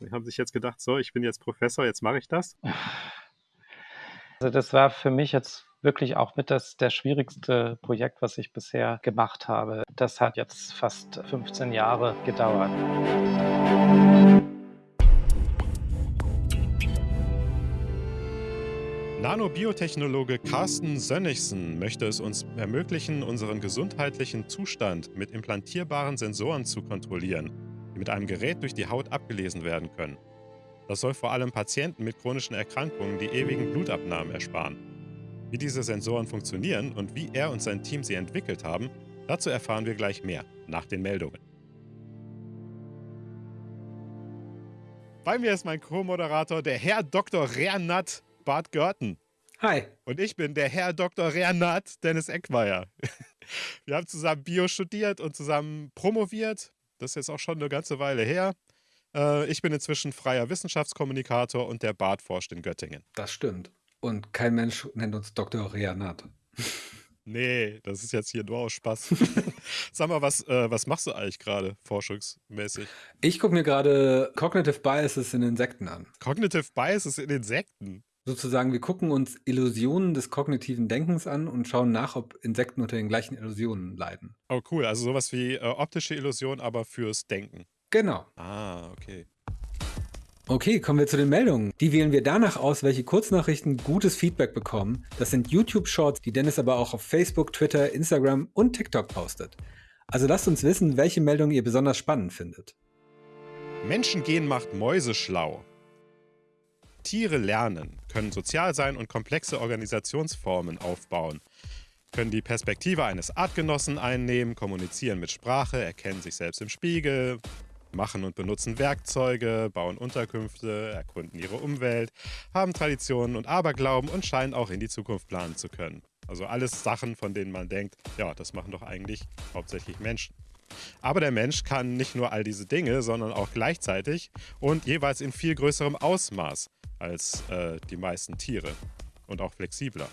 Die haben sich jetzt gedacht, so, ich bin jetzt Professor, jetzt mache ich das. Also das war für mich jetzt wirklich auch mit das der schwierigste Projekt, was ich bisher gemacht habe. Das hat jetzt fast 15 Jahre gedauert. Nanobiotechnologe Carsten Sönnigsen möchte es uns ermöglichen, unseren gesundheitlichen Zustand mit implantierbaren Sensoren zu kontrollieren, mit einem Gerät durch die Haut abgelesen werden können. Das soll vor allem Patienten mit chronischen Erkrankungen die ewigen Blutabnahmen ersparen. Wie diese Sensoren funktionieren und wie er und sein Team sie entwickelt haben, dazu erfahren wir gleich mehr nach den Meldungen. Bei mir ist mein Co-Moderator, der Herr Dr. Rernat Bart Görten. Hi. Und ich bin der Herr Dr. Rernat Dennis Eckmeier. Wir haben zusammen Bio studiert und zusammen promoviert. Das ist jetzt auch schon eine ganze Weile her. Äh, ich bin inzwischen freier Wissenschaftskommunikator und der Bart forscht in Göttingen. Das stimmt. Und kein Mensch nennt uns Dr. Rernat. Nee, das ist jetzt hier nur aus Spaß. Sag mal, was, äh, was machst du eigentlich gerade forschungsmäßig? Ich gucke mir gerade Cognitive Biases in Insekten an. Cognitive Biases in Insekten? Sozusagen, wir gucken uns Illusionen des kognitiven Denkens an und schauen nach, ob Insekten unter den gleichen Illusionen leiden. Oh, cool. Also sowas wie äh, optische Illusion, aber fürs Denken. Genau. Ah, okay. Okay, kommen wir zu den Meldungen. Die wählen wir danach aus, welche Kurznachrichten gutes Feedback bekommen. Das sind YouTube-Shorts, die Dennis aber auch auf Facebook, Twitter, Instagram und TikTok postet. Also lasst uns wissen, welche Meldungen ihr besonders spannend findet. Menschengehen macht Mäuse schlau. Tiere lernen, können sozial sein und komplexe Organisationsformen aufbauen, können die Perspektive eines Artgenossen einnehmen, kommunizieren mit Sprache, erkennen sich selbst im Spiegel, machen und benutzen Werkzeuge, bauen Unterkünfte, erkunden ihre Umwelt, haben Traditionen und Aberglauben und scheinen auch in die Zukunft planen zu können. Also alles Sachen, von denen man denkt, ja, das machen doch eigentlich hauptsächlich Menschen. Aber der Mensch kann nicht nur all diese Dinge, sondern auch gleichzeitig und jeweils in viel größerem Ausmaß als äh, die meisten Tiere und auch flexibler.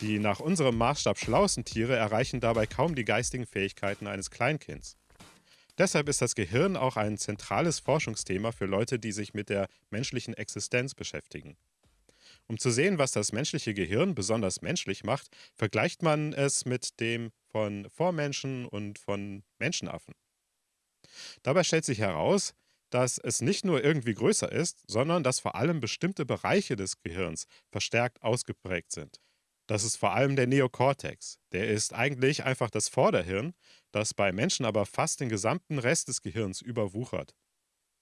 Die nach unserem Maßstab schlauesten Tiere erreichen dabei kaum die geistigen Fähigkeiten eines Kleinkinds. Deshalb ist das Gehirn auch ein zentrales Forschungsthema für Leute, die sich mit der menschlichen Existenz beschäftigen. Um zu sehen, was das menschliche Gehirn besonders menschlich macht, vergleicht man es mit dem von Vormenschen und von Menschenaffen. Dabei stellt sich heraus, dass es nicht nur irgendwie größer ist, sondern dass vor allem bestimmte Bereiche des Gehirns verstärkt ausgeprägt sind. Das ist vor allem der Neokortex. Der ist eigentlich einfach das Vorderhirn, das bei Menschen aber fast den gesamten Rest des Gehirns überwuchert.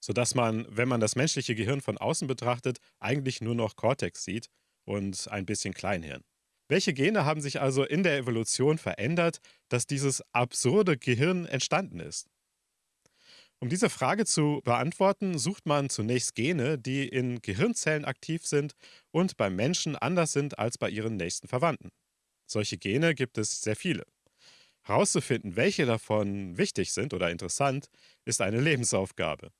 Sodass man, wenn man das menschliche Gehirn von außen betrachtet, eigentlich nur noch Kortex sieht und ein bisschen Kleinhirn. Welche Gene haben sich also in der Evolution verändert, dass dieses absurde Gehirn entstanden ist? Um diese Frage zu beantworten, sucht man zunächst Gene, die in Gehirnzellen aktiv sind und beim Menschen anders sind als bei ihren nächsten Verwandten. Solche Gene gibt es sehr viele. Herauszufinden, welche davon wichtig sind oder interessant, ist eine Lebensaufgabe.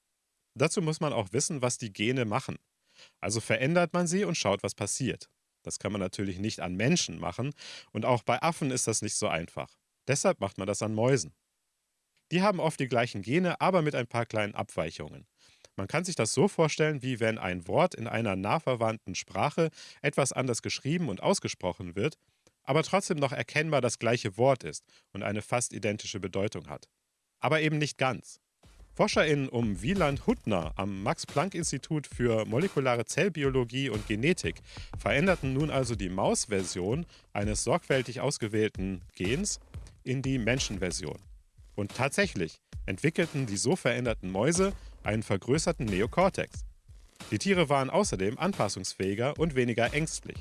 Dazu muss man auch wissen, was die Gene machen. Also verändert man sie und schaut, was passiert. Das kann man natürlich nicht an Menschen machen und auch bei Affen ist das nicht so einfach. Deshalb macht man das an Mäusen. Die haben oft die gleichen Gene, aber mit ein paar kleinen Abweichungen. Man kann sich das so vorstellen, wie wenn ein Wort in einer nah verwandten Sprache etwas anders geschrieben und ausgesprochen wird, aber trotzdem noch erkennbar das gleiche Wort ist und eine fast identische Bedeutung hat. Aber eben nicht ganz. ForscherInnen um Wieland Huttner am Max-Planck-Institut für molekulare Zellbiologie und Genetik veränderten nun also die Maus-Version eines sorgfältig ausgewählten Gens in die Menschenversion. Und tatsächlich entwickelten die so veränderten Mäuse einen vergrößerten Neokortex. Die Tiere waren außerdem anpassungsfähiger und weniger ängstlich.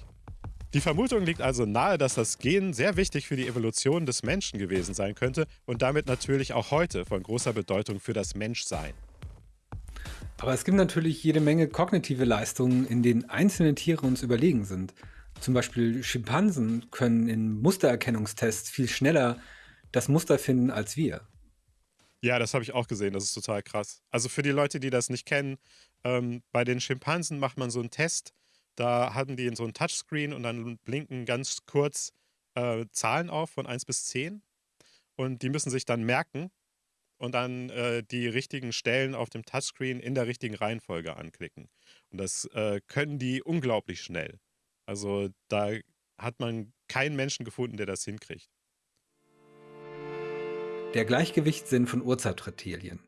Die Vermutung liegt also nahe, dass das Gen sehr wichtig für die Evolution des Menschen gewesen sein könnte und damit natürlich auch heute von großer Bedeutung für das Menschsein. Aber es gibt natürlich jede Menge kognitive Leistungen, in denen einzelne Tiere uns überlegen sind. Zum Beispiel Schimpansen können in Mustererkennungstests viel schneller das Muster finden als wir. Ja, das habe ich auch gesehen. Das ist total krass. Also für die Leute, die das nicht kennen, ähm, bei den Schimpansen macht man so einen Test. Da haben die so ein Touchscreen und dann blinken ganz kurz äh, Zahlen auf von 1 bis 10. Und die müssen sich dann merken. und dann äh, die richtigen Stellen auf dem Touchscreen in der richtigen Reihenfolge anklicken. Und das äh, können die unglaublich schnell. Also da hat man keinen Menschen gefunden, der das hinkriegt. Der Gleichgewichtssinn von Urzeitreptilien.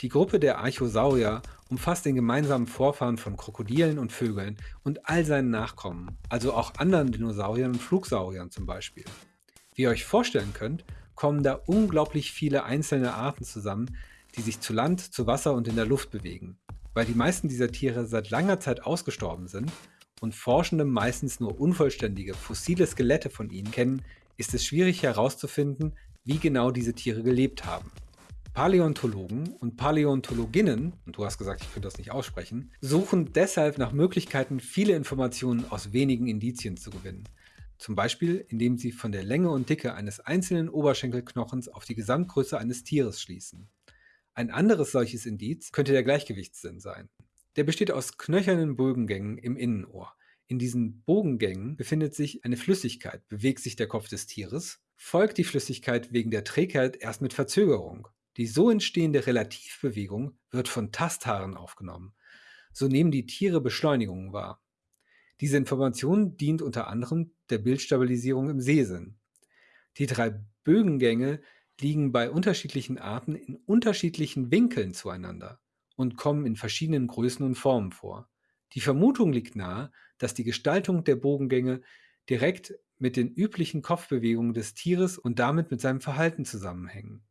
Die Gruppe der Archosaurier umfasst den gemeinsamen Vorfahren von Krokodilen und Vögeln und all seinen Nachkommen, also auch anderen Dinosauriern und Flugsauriern zum Beispiel. Wie ihr euch vorstellen könnt, kommen da unglaublich viele einzelne Arten zusammen, die sich zu Land, zu Wasser und in der Luft bewegen. Weil die meisten dieser Tiere seit langer Zeit ausgestorben sind und Forschende meistens nur unvollständige, fossile Skelette von ihnen kennen, ist es schwierig herauszufinden, wie genau diese Tiere gelebt haben. Paläontologen und Paläontologinnen, und du hast gesagt, ich könnte das nicht aussprechen, suchen deshalb nach Möglichkeiten, viele Informationen aus wenigen Indizien zu gewinnen. Zum Beispiel, indem sie von der Länge und Dicke eines einzelnen Oberschenkelknochens auf die Gesamtgröße eines Tieres schließen. Ein anderes solches Indiz könnte der Gleichgewichtssinn sein. Der besteht aus knöchernen Bogengängen im Innenohr. In diesen Bogengängen befindet sich eine Flüssigkeit. Bewegt sich der Kopf des Tieres, folgt die Flüssigkeit wegen der Trägheit erst mit Verzögerung. Die so entstehende Relativbewegung wird von Tasthaaren aufgenommen. So nehmen die Tiere Beschleunigungen wahr. Diese Information dient unter anderem der Bildstabilisierung im Sehsinn. Die drei Bögengänge liegen bei unterschiedlichen Arten in unterschiedlichen Winkeln zueinander und kommen in verschiedenen Größen und Formen vor. Die Vermutung liegt nahe, dass die Gestaltung der Bogengänge direkt mit den üblichen Kopfbewegungen des Tieres und damit mit seinem Verhalten zusammenhängen.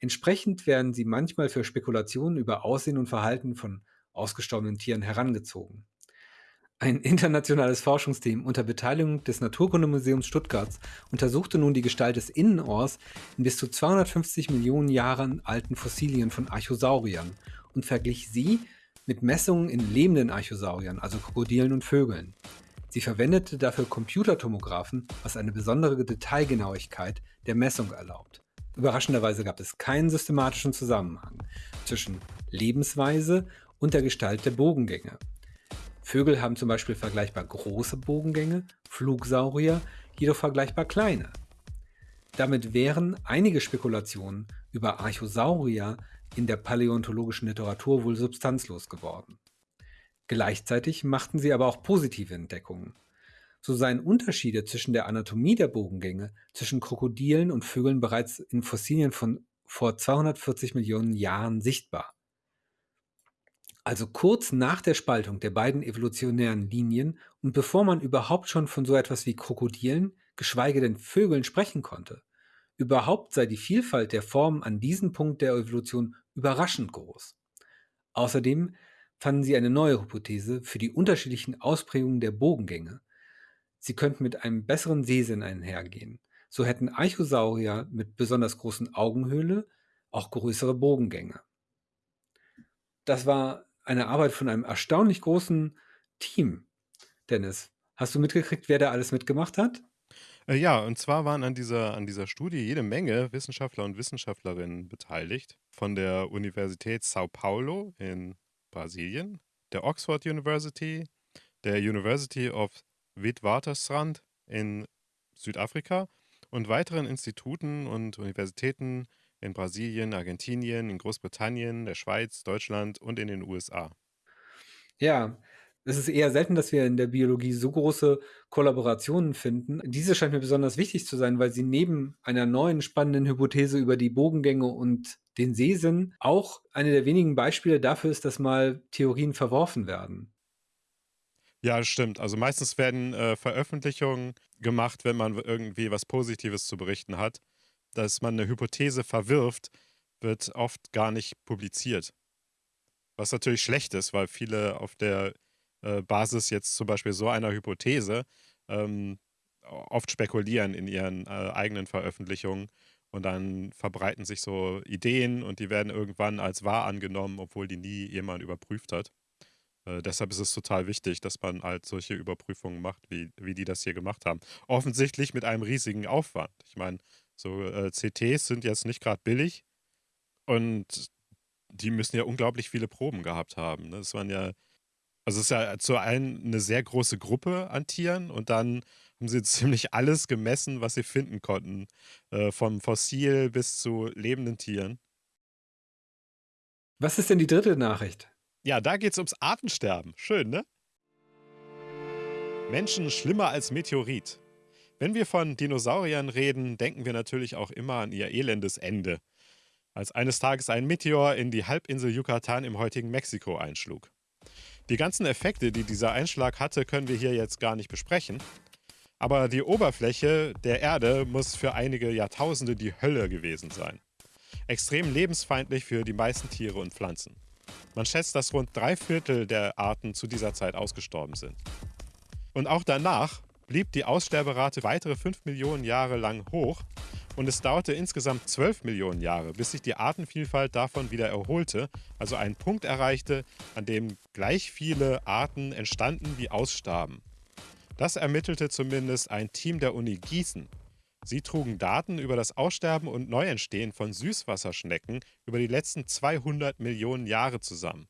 Entsprechend werden sie manchmal für Spekulationen über Aussehen und Verhalten von ausgestorbenen Tieren herangezogen. Ein internationales Forschungsteam unter Beteiligung des Naturkundemuseums Stuttgarts untersuchte nun die Gestalt des Innenohrs in bis zu 250 Millionen Jahren alten Fossilien von Archosauriern und verglich sie mit Messungen in lebenden Archosauriern, also Krokodilen und Vögeln. Sie verwendete dafür Computertomographen, was eine besondere Detailgenauigkeit der Messung erlaubt. Überraschenderweise gab es keinen systematischen Zusammenhang zwischen Lebensweise und der Gestalt der Bogengänge. Vögel haben zum Beispiel vergleichbar große Bogengänge, Flugsaurier jedoch vergleichbar kleine. Damit wären einige Spekulationen über Archosaurier in der paläontologischen Literatur wohl substanzlos geworden. Gleichzeitig machten sie aber auch positive Entdeckungen. So seien Unterschiede zwischen der Anatomie der Bogengänge zwischen Krokodilen und Vögeln bereits in Fossilien von vor 240 Millionen Jahren sichtbar. Also kurz nach der Spaltung der beiden evolutionären Linien und bevor man überhaupt schon von so etwas wie Krokodilen, geschweige denn Vögeln sprechen konnte. Überhaupt sei die Vielfalt der Formen an diesem Punkt der Evolution überraschend groß. Außerdem fanden sie eine neue Hypothese für die unterschiedlichen Ausprägungen der Bogengänge, Sie könnten mit einem besseren Sehsinn einhergehen. So hätten Archosaurier mit besonders großen Augenhöhle auch größere Bogengänge. Das war eine Arbeit von einem erstaunlich großen Team. Dennis, hast du mitgekriegt, wer da alles mitgemacht hat? Äh, ja, und zwar waren an dieser, an dieser Studie jede Menge Wissenschaftler und Wissenschaftlerinnen beteiligt. Von der Universität Sao Paulo in Brasilien, der Oxford University, der University of Witwatersrand in Südafrika und weiteren Instituten und Universitäten in Brasilien, Argentinien, in Großbritannien, der Schweiz, Deutschland und in den USA. Ja, es ist eher selten, dass wir in der Biologie so große Kollaborationen finden. Diese scheint mir besonders wichtig zu sein, weil sie neben einer neuen spannenden Hypothese über die Bogengänge und den Sehsinn auch eine der wenigen Beispiele dafür ist, dass mal Theorien verworfen werden. Ja, stimmt. Also meistens werden äh, Veröffentlichungen gemacht, wenn man irgendwie was Positives zu berichten hat. Dass man eine Hypothese verwirft, wird oft gar nicht publiziert. Was natürlich schlecht ist, weil viele auf der äh, Basis jetzt zum Beispiel so einer Hypothese ähm, oft spekulieren in ihren äh, eigenen Veröffentlichungen und dann verbreiten sich so Ideen und die werden irgendwann als wahr angenommen, obwohl die nie jemand überprüft hat. Äh, deshalb ist es total wichtig, dass man halt solche Überprüfungen macht, wie, wie die das hier gemacht haben. Offensichtlich mit einem riesigen Aufwand. Ich meine, so äh, CTs sind jetzt nicht gerade billig und die müssen ja unglaublich viele Proben gehabt haben. Ne? Das waren ja, also es ist ja zu einen eine sehr große Gruppe an Tieren und dann haben sie ziemlich alles gemessen, was sie finden konnten. Äh, vom Fossil bis zu lebenden Tieren. Was ist denn die dritte Nachricht? Ja, da geht es ums Artensterben. Schön, ne? Menschen schlimmer als Meteorit. Wenn wir von Dinosauriern reden, denken wir natürlich auch immer an ihr elendes Ende. Als eines Tages ein Meteor in die Halbinsel Yucatan im heutigen Mexiko einschlug. Die ganzen Effekte, die dieser Einschlag hatte, können wir hier jetzt gar nicht besprechen. Aber die Oberfläche der Erde muss für einige Jahrtausende die Hölle gewesen sein. Extrem lebensfeindlich für die meisten Tiere und Pflanzen. Man schätzt, dass rund drei Viertel der Arten zu dieser Zeit ausgestorben sind. Und auch danach blieb die Aussterberate weitere 5 Millionen Jahre lang hoch und es dauerte insgesamt 12 Millionen Jahre, bis sich die Artenvielfalt davon wieder erholte, also einen Punkt erreichte, an dem gleich viele Arten entstanden wie ausstarben. Das ermittelte zumindest ein Team der Uni Gießen. Sie trugen Daten über das Aussterben und Neuentstehen von Süßwasserschnecken über die letzten 200 Millionen Jahre zusammen.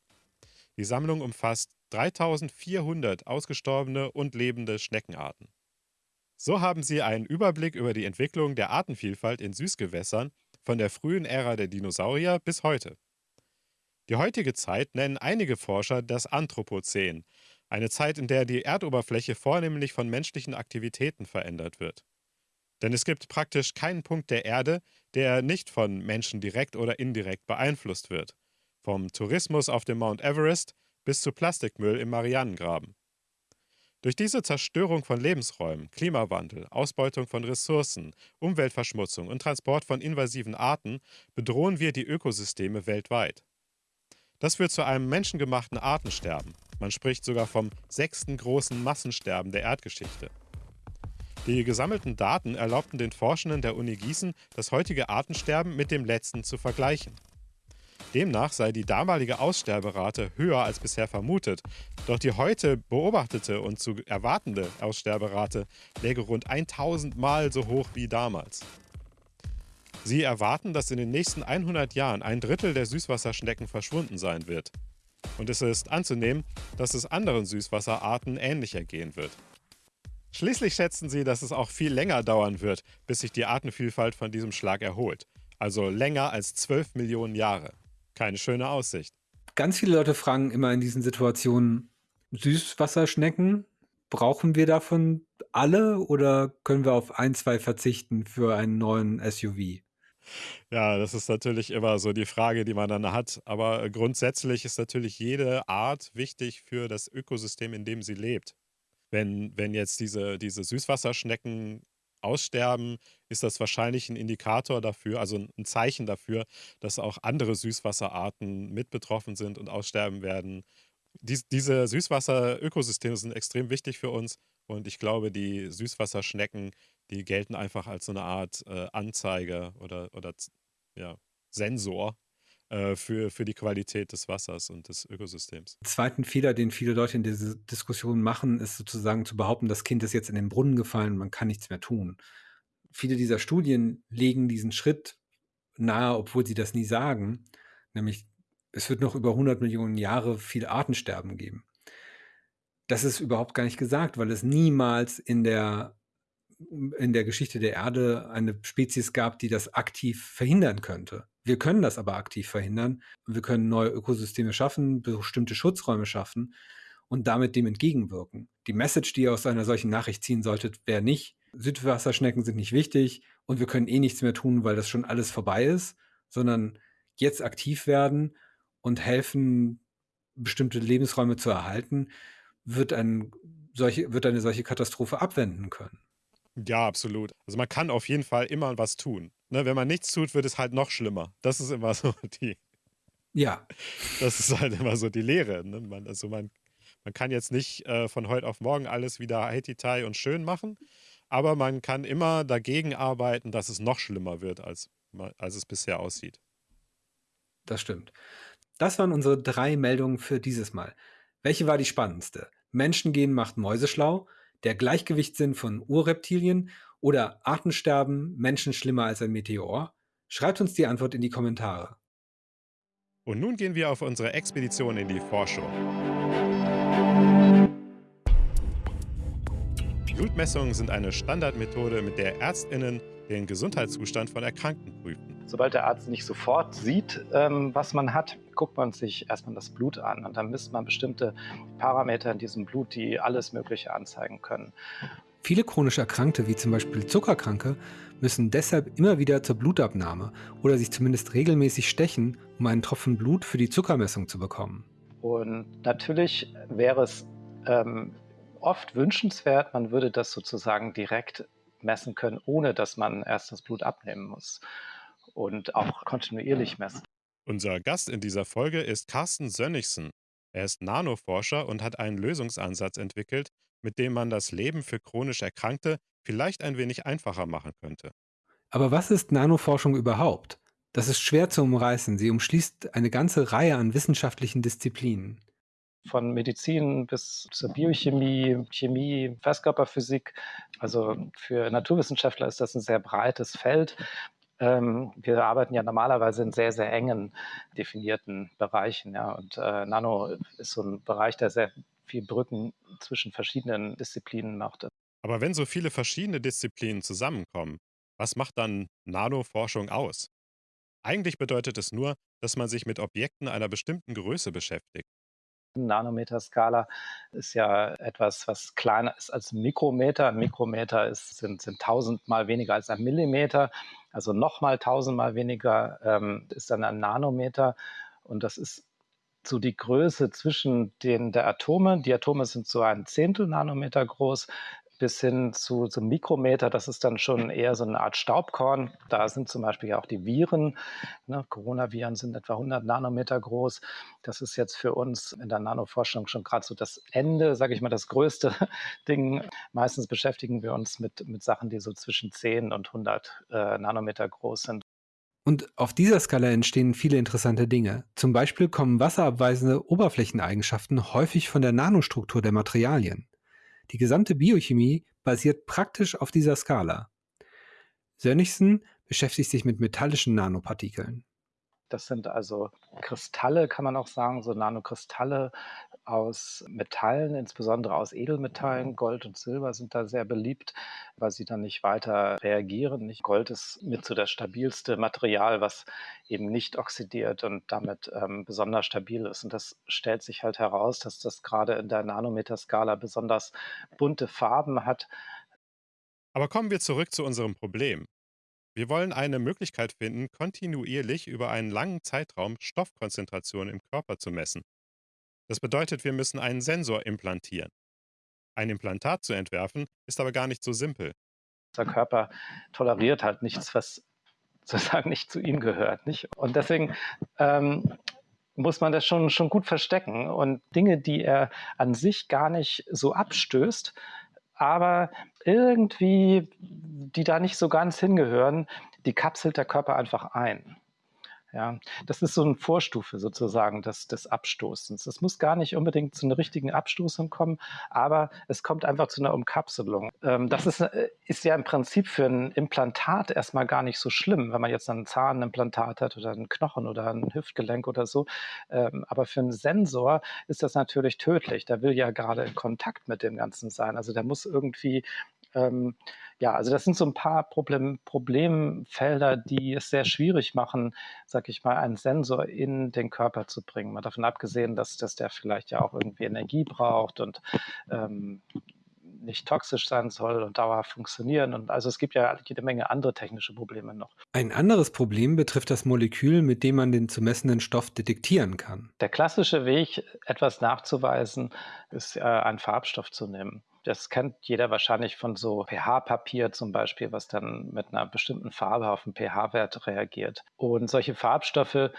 Die Sammlung umfasst 3400 ausgestorbene und lebende Schneckenarten. So haben sie einen Überblick über die Entwicklung der Artenvielfalt in Süßgewässern von der frühen Ära der Dinosaurier bis heute. Die heutige Zeit nennen einige Forscher das Anthropozän, eine Zeit, in der die Erdoberfläche vornehmlich von menschlichen Aktivitäten verändert wird. Denn es gibt praktisch keinen Punkt der Erde, der nicht von Menschen direkt oder indirekt beeinflusst wird. Vom Tourismus auf dem Mount Everest bis zu Plastikmüll im Marianengraben. Durch diese Zerstörung von Lebensräumen, Klimawandel, Ausbeutung von Ressourcen, Umweltverschmutzung und Transport von invasiven Arten bedrohen wir die Ökosysteme weltweit. Das führt zu einem menschengemachten Artensterben. Man spricht sogar vom sechsten großen Massensterben der Erdgeschichte. Die gesammelten Daten erlaubten den Forschenden der Uni Gießen, das heutige Artensterben mit dem letzten zu vergleichen. Demnach sei die damalige Aussterberate höher als bisher vermutet, doch die heute beobachtete und zu erwartende Aussterberate läge rund 1000 Mal so hoch wie damals. Sie erwarten, dass in den nächsten 100 Jahren ein Drittel der Süßwasserschnecken verschwunden sein wird. Und es ist anzunehmen, dass es anderen Süßwasserarten ähnlich ergehen wird. Schließlich schätzen sie, dass es auch viel länger dauern wird, bis sich die Artenvielfalt von diesem Schlag erholt. Also länger als 12 Millionen Jahre. Keine schöne Aussicht. Ganz viele Leute fragen immer in diesen Situationen, Süßwasserschnecken, brauchen wir davon alle oder können wir auf ein, zwei verzichten für einen neuen SUV? Ja, das ist natürlich immer so die Frage, die man dann hat. Aber grundsätzlich ist natürlich jede Art wichtig für das Ökosystem, in dem sie lebt. Wenn, wenn jetzt diese, diese Süßwasserschnecken aussterben, ist das wahrscheinlich ein Indikator dafür, also ein Zeichen dafür, dass auch andere Süßwasserarten mit betroffen sind und aussterben werden. Dies, diese Süßwasserökosysteme sind extrem wichtig für uns und ich glaube, die Süßwasserschnecken, die gelten einfach als so eine Art äh, Anzeige oder, oder ja, Sensor äh, für, für die Qualität des Wassers und des Ökosystems. Zweiten Fehler, den viele Leute in dieser Diskussion machen, ist sozusagen zu behaupten, das Kind ist jetzt in den Brunnen gefallen, man kann nichts mehr tun. Viele dieser Studien legen diesen Schritt nahe, obwohl sie das nie sagen, nämlich es wird noch über 100 Millionen Jahre viel Artensterben geben. Das ist überhaupt gar nicht gesagt, weil es niemals in der in der Geschichte der Erde eine Spezies gab, die das aktiv verhindern könnte. Wir können das aber aktiv verhindern. Wir können neue Ökosysteme schaffen, bestimmte Schutzräume schaffen und damit dem entgegenwirken. Die Message, die ihr aus einer solchen Nachricht ziehen solltet, wäre nicht, Südwasserschnecken sind nicht wichtig und wir können eh nichts mehr tun, weil das schon alles vorbei ist, sondern jetzt aktiv werden und helfen, bestimmte Lebensräume zu erhalten, wird, ein, solche, wird eine solche Katastrophe abwenden können. Ja, absolut. Also man kann auf jeden Fall immer was tun. Ne, wenn man nichts tut, wird es halt noch schlimmer. Das ist immer so die. Ja. Das ist halt immer so die Lehre. Ne? Man, also man, man kann jetzt nicht äh, von heute auf morgen alles wieder heititai und schön machen, aber man kann immer dagegen arbeiten, dass es noch schlimmer wird, als, als es bisher aussieht. Das stimmt. Das waren unsere drei Meldungen für dieses Mal. Welche war die spannendste? Menschengehen macht Mäuse schlau der Gleichgewichtssinn von Urreptilien oder Artensterben, Menschen schlimmer als ein Meteor? Schreibt uns die Antwort in die Kommentare. Und nun gehen wir auf unsere Expedition in die Forschung. Blutmessungen sind eine Standardmethode, mit der Ärztinnen den Gesundheitszustand von Erkrankten prüfen. Sobald der Arzt nicht sofort sieht, ähm, was man hat, guckt man sich erstmal das Blut an und dann misst man bestimmte Parameter in diesem Blut, die alles Mögliche anzeigen können. Viele chronisch Erkrankte, wie zum Beispiel Zuckerkranke, müssen deshalb immer wieder zur Blutabnahme oder sich zumindest regelmäßig stechen, um einen Tropfen Blut für die Zuckermessung zu bekommen. Und natürlich wäre es ähm, oft wünschenswert, man würde das sozusagen direkt messen können, ohne dass man erst das Blut abnehmen muss und auch kontinuierlich messen. Unser Gast in dieser Folge ist Carsten Sönnigsen. Er ist Nanoforscher und hat einen Lösungsansatz entwickelt, mit dem man das Leben für chronisch Erkrankte vielleicht ein wenig einfacher machen könnte. Aber was ist Nanoforschung überhaupt? Das ist schwer zu umreißen. Sie umschließt eine ganze Reihe an wissenschaftlichen Disziplinen. Von Medizin bis zur Biochemie, Chemie, Festkörperphysik. Also für Naturwissenschaftler ist das ein sehr breites Feld. Ähm, wir arbeiten ja normalerweise in sehr, sehr engen definierten Bereichen. Ja. Und äh, Nano ist so ein Bereich, der sehr viel Brücken zwischen verschiedenen Disziplinen macht. Aber wenn so viele verschiedene Disziplinen zusammenkommen, was macht dann Nanoforschung aus? Eigentlich bedeutet es nur, dass man sich mit Objekten einer bestimmten Größe beschäftigt. Nanometerskala ist ja etwas, was kleiner ist als Mikrometer. Ein Mikrometer ist, sind, sind tausendmal weniger als ein Millimeter, also nochmal tausendmal weniger ähm, ist dann ein Nanometer. Und das ist so die Größe zwischen den der Atome. Die Atome sind so ein Zehntel Nanometer groß bis hin zu, zum Mikrometer. Das ist dann schon eher so eine Art Staubkorn. Da sind zum Beispiel auch die Viren. Ne? Coronaviren sind etwa 100 Nanometer groß. Das ist jetzt für uns in der Nanoforschung schon gerade so das Ende, sage ich mal, das größte Ding. Meistens beschäftigen wir uns mit, mit Sachen, die so zwischen 10 und 100 äh, Nanometer groß sind. Und auf dieser Skala entstehen viele interessante Dinge. Zum Beispiel kommen wasserabweisende Oberflächeneigenschaften häufig von der Nanostruktur der Materialien. Die gesamte Biochemie basiert praktisch auf dieser Skala. Sönnigsen beschäftigt sich mit metallischen Nanopartikeln. Das sind also Kristalle, kann man auch sagen, so Nanokristalle aus Metallen, insbesondere aus Edelmetallen. Gold und Silber sind da sehr beliebt, weil sie dann nicht weiter reagieren. Gold ist mit so das stabilste Material, was eben nicht oxidiert und damit ähm, besonders stabil ist. Und das stellt sich halt heraus, dass das gerade in der Nanometerskala besonders bunte Farben hat. Aber kommen wir zurück zu unserem Problem. Wir wollen eine Möglichkeit finden, kontinuierlich über einen langen Zeitraum Stoffkonzentrationen im Körper zu messen. Das bedeutet, wir müssen einen Sensor implantieren. Ein Implantat zu entwerfen, ist aber gar nicht so simpel. Unser Körper toleriert halt nichts, was sozusagen nicht zu ihm gehört. Nicht? Und deswegen ähm, muss man das schon, schon gut verstecken. Und Dinge, die er an sich gar nicht so abstößt, aber irgendwie, die da nicht so ganz hingehören, die kapselt der Körper einfach ein. Ja, das ist so eine Vorstufe sozusagen des, des Abstoßens. Es muss gar nicht unbedingt zu einer richtigen Abstoßung kommen, aber es kommt einfach zu einer Umkapselung. Ähm, das ist, äh, ist ja im Prinzip für ein Implantat erstmal gar nicht so schlimm, wenn man jetzt ein Zahnimplantat hat oder einen Knochen oder ein Hüftgelenk oder so. Ähm, aber für einen Sensor ist das natürlich tödlich. Der will ja gerade in Kontakt mit dem Ganzen sein. Also der muss irgendwie ähm, ja, also das sind so ein paar Problem, Problemfelder, die es sehr schwierig machen, sag ich mal, einen Sensor in den Körper zu bringen. Mal davon abgesehen, dass, dass der vielleicht ja auch irgendwie Energie braucht und ähm, nicht toxisch sein soll und dauerhaft funktionieren. Und also es gibt ja jede Menge andere technische Probleme noch. Ein anderes Problem betrifft das Molekül, mit dem man den zu messenden Stoff detektieren kann. Der klassische Weg, etwas nachzuweisen, ist äh, einen Farbstoff zu nehmen. Das kennt jeder wahrscheinlich von so pH-Papier zum Beispiel, was dann mit einer bestimmten Farbe auf den pH-Wert reagiert. Und solche Farbstoffe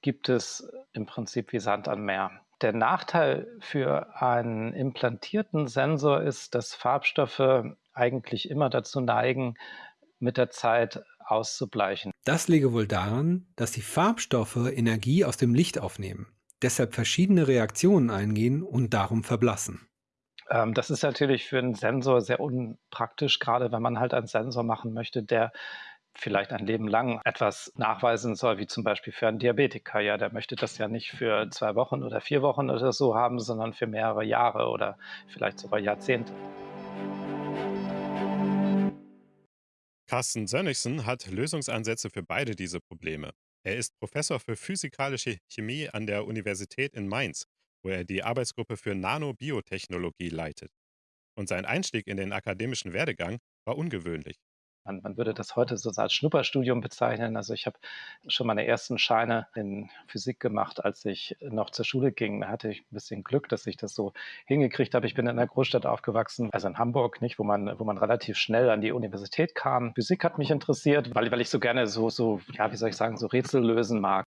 gibt es im Prinzip wie Sand am Meer. Der Nachteil für einen implantierten Sensor ist, dass Farbstoffe eigentlich immer dazu neigen, mit der Zeit auszubleichen. Das liege wohl daran, dass die Farbstoffe Energie aus dem Licht aufnehmen, deshalb verschiedene Reaktionen eingehen und darum verblassen. Ähm, das ist natürlich für einen Sensor sehr unpraktisch, gerade wenn man halt einen Sensor machen möchte, der vielleicht ein Leben lang etwas nachweisen soll, wie zum Beispiel für einen Diabetiker. Ja, der möchte das ja nicht für zwei Wochen oder vier Wochen oder so haben, sondern für mehrere Jahre oder vielleicht sogar Jahrzehnte. Carsten Sönnigsen hat Lösungsansätze für beide diese Probleme. Er ist Professor für physikalische Chemie an der Universität in Mainz, wo er die Arbeitsgruppe für Nanobiotechnologie leitet. Und sein Einstieg in den akademischen Werdegang war ungewöhnlich. Man, man würde das heute so als Schnupperstudium bezeichnen. Also ich habe schon meine ersten Scheine in Physik gemacht, als ich noch zur Schule ging. Da hatte ich ein bisschen Glück, dass ich das so hingekriegt habe. Ich bin in einer Großstadt aufgewachsen, also in Hamburg, nicht, wo man, wo man relativ schnell an die Universität kam. Physik hat mich interessiert, weil, weil ich so gerne so, so, ja, wie soll ich sagen, so Rätsel lösen mag.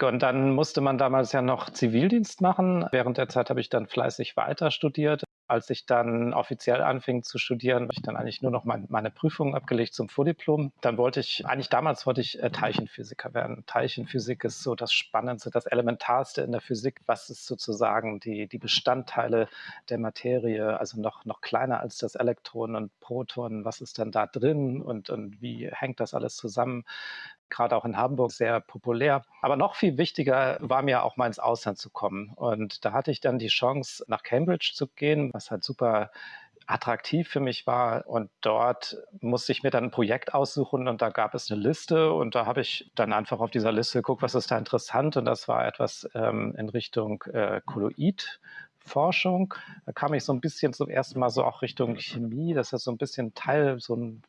Und dann musste man damals ja noch Zivildienst machen. Während der Zeit habe ich dann fleißig weiter studiert. Als ich dann offiziell anfing zu studieren, habe ich dann eigentlich nur noch mein, meine Prüfungen abgelegt zum Vordiplom. Dann wollte ich, eigentlich damals wollte ich äh, Teilchenphysiker werden. Teilchenphysik ist so das Spannendste, das Elementarste in der Physik. Was ist sozusagen die, die Bestandteile der Materie, also noch, noch kleiner als das Elektron und Proton. Was ist denn da drin und, und wie hängt das alles zusammen? Gerade auch in Hamburg sehr populär. Aber noch viel wichtiger war mir auch mal ins Ausland zu kommen. Und da hatte ich dann die Chance, nach Cambridge zu gehen, was halt super attraktiv für mich war. Und dort musste ich mir dann ein Projekt aussuchen und da gab es eine Liste und da habe ich dann einfach auf dieser Liste geguckt, was ist da interessant. Und das war etwas ähm, in Richtung äh, Kolloid. Forschung. Da kam ich so ein bisschen zum ersten Mal so auch Richtung Chemie. Das ist so ein bisschen Teil, so ein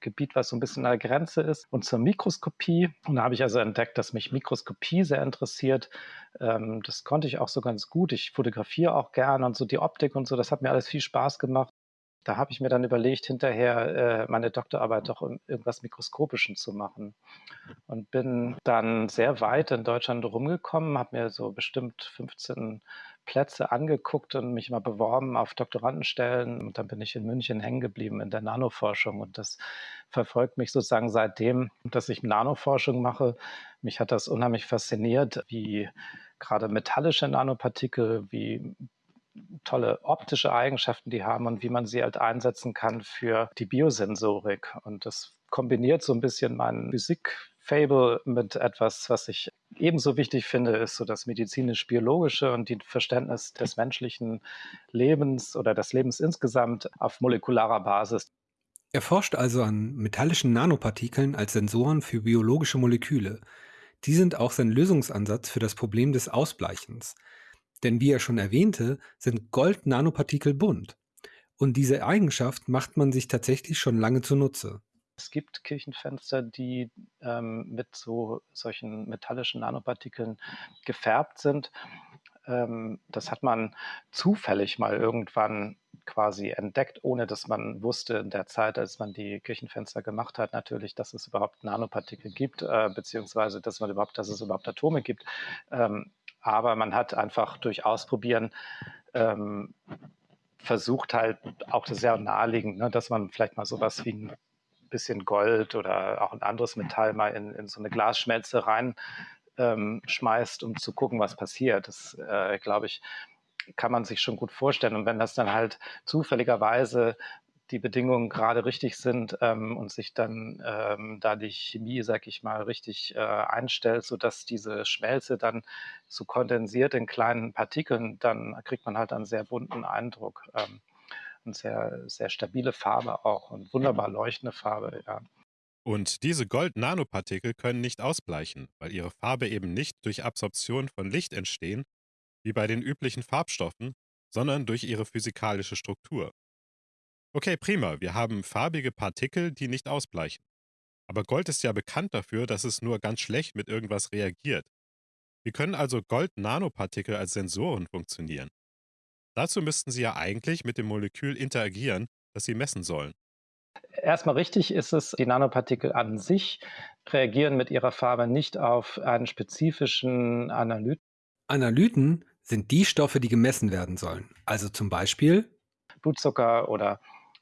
Gebiet, was so ein bisschen an der Grenze ist, und zur Mikroskopie. Und da habe ich also entdeckt, dass mich Mikroskopie sehr interessiert. Ähm, das konnte ich auch so ganz gut. Ich fotografiere auch gerne und so die Optik und so. Das hat mir alles viel Spaß gemacht. Da habe ich mir dann überlegt, hinterher äh, meine Doktorarbeit doch um irgendwas Mikroskopischem zu machen. Und bin dann sehr weit in Deutschland rumgekommen, habe mir so bestimmt 15 Plätze angeguckt und mich mal beworben auf Doktorandenstellen. Und dann bin ich in München hängen geblieben in der Nanoforschung. Und das verfolgt mich sozusagen seitdem, dass ich Nanoforschung mache. Mich hat das unheimlich fasziniert, wie gerade metallische Nanopartikel, wie tolle optische Eigenschaften die haben und wie man sie halt einsetzen kann für die Biosensorik. Und das kombiniert so ein bisschen meinen Physik-Fable mit etwas, was ich ebenso wichtig finde, ist so das medizinisch-biologische und die Verständnis des menschlichen Lebens oder des Lebens insgesamt auf molekularer Basis. Er forscht also an metallischen Nanopartikeln als Sensoren für biologische Moleküle. Die sind auch sein Lösungsansatz für das Problem des Ausbleichens. Denn wie er schon erwähnte, sind Gold-Nanopartikel bunt. Und diese Eigenschaft macht man sich tatsächlich schon lange zunutze. Es gibt Kirchenfenster, die ähm, mit so solchen metallischen Nanopartikeln gefärbt sind. Ähm, das hat man zufällig mal irgendwann quasi entdeckt, ohne dass man wusste in der Zeit, als man die Kirchenfenster gemacht hat, natürlich, dass es überhaupt Nanopartikel gibt, äh, beziehungsweise dass man überhaupt, dass es überhaupt Atome gibt. Ähm, aber man hat einfach durch Ausprobieren ähm, versucht halt auch das sehr naheliegend, ne, dass man vielleicht mal sowas wie ein bisschen Gold oder auch ein anderes Metall mal in, in so eine Glasschmelze rein ähm, schmeißt, um zu gucken, was passiert. Das, äh, glaube ich, kann man sich schon gut vorstellen. Und wenn das dann halt zufälligerweise die Bedingungen gerade richtig sind ähm, und sich dann ähm, da die Chemie, sag ich mal, richtig äh, einstellt, sodass diese Schmelze dann so kondensiert in kleinen Partikeln, dann kriegt man halt einen sehr bunten Eindruck. Ähm, und sehr, sehr stabile Farbe auch und wunderbar leuchtende Farbe, ja. Und diese Gold-Nanopartikel können nicht ausbleichen, weil ihre Farbe eben nicht durch Absorption von Licht entstehen, wie bei den üblichen Farbstoffen, sondern durch ihre physikalische Struktur. Okay, prima, wir haben farbige Partikel, die nicht ausbleichen. Aber Gold ist ja bekannt dafür, dass es nur ganz schlecht mit irgendwas reagiert. Wie können also Gold-Nanopartikel als Sensoren funktionieren? Dazu müssten sie ja eigentlich mit dem Molekül interagieren, das sie messen sollen. Erstmal richtig ist es, die Nanopartikel an sich reagieren mit ihrer Farbe nicht auf einen spezifischen Analyten. Analyten sind die Stoffe, die gemessen werden sollen. Also zum Beispiel Blutzucker oder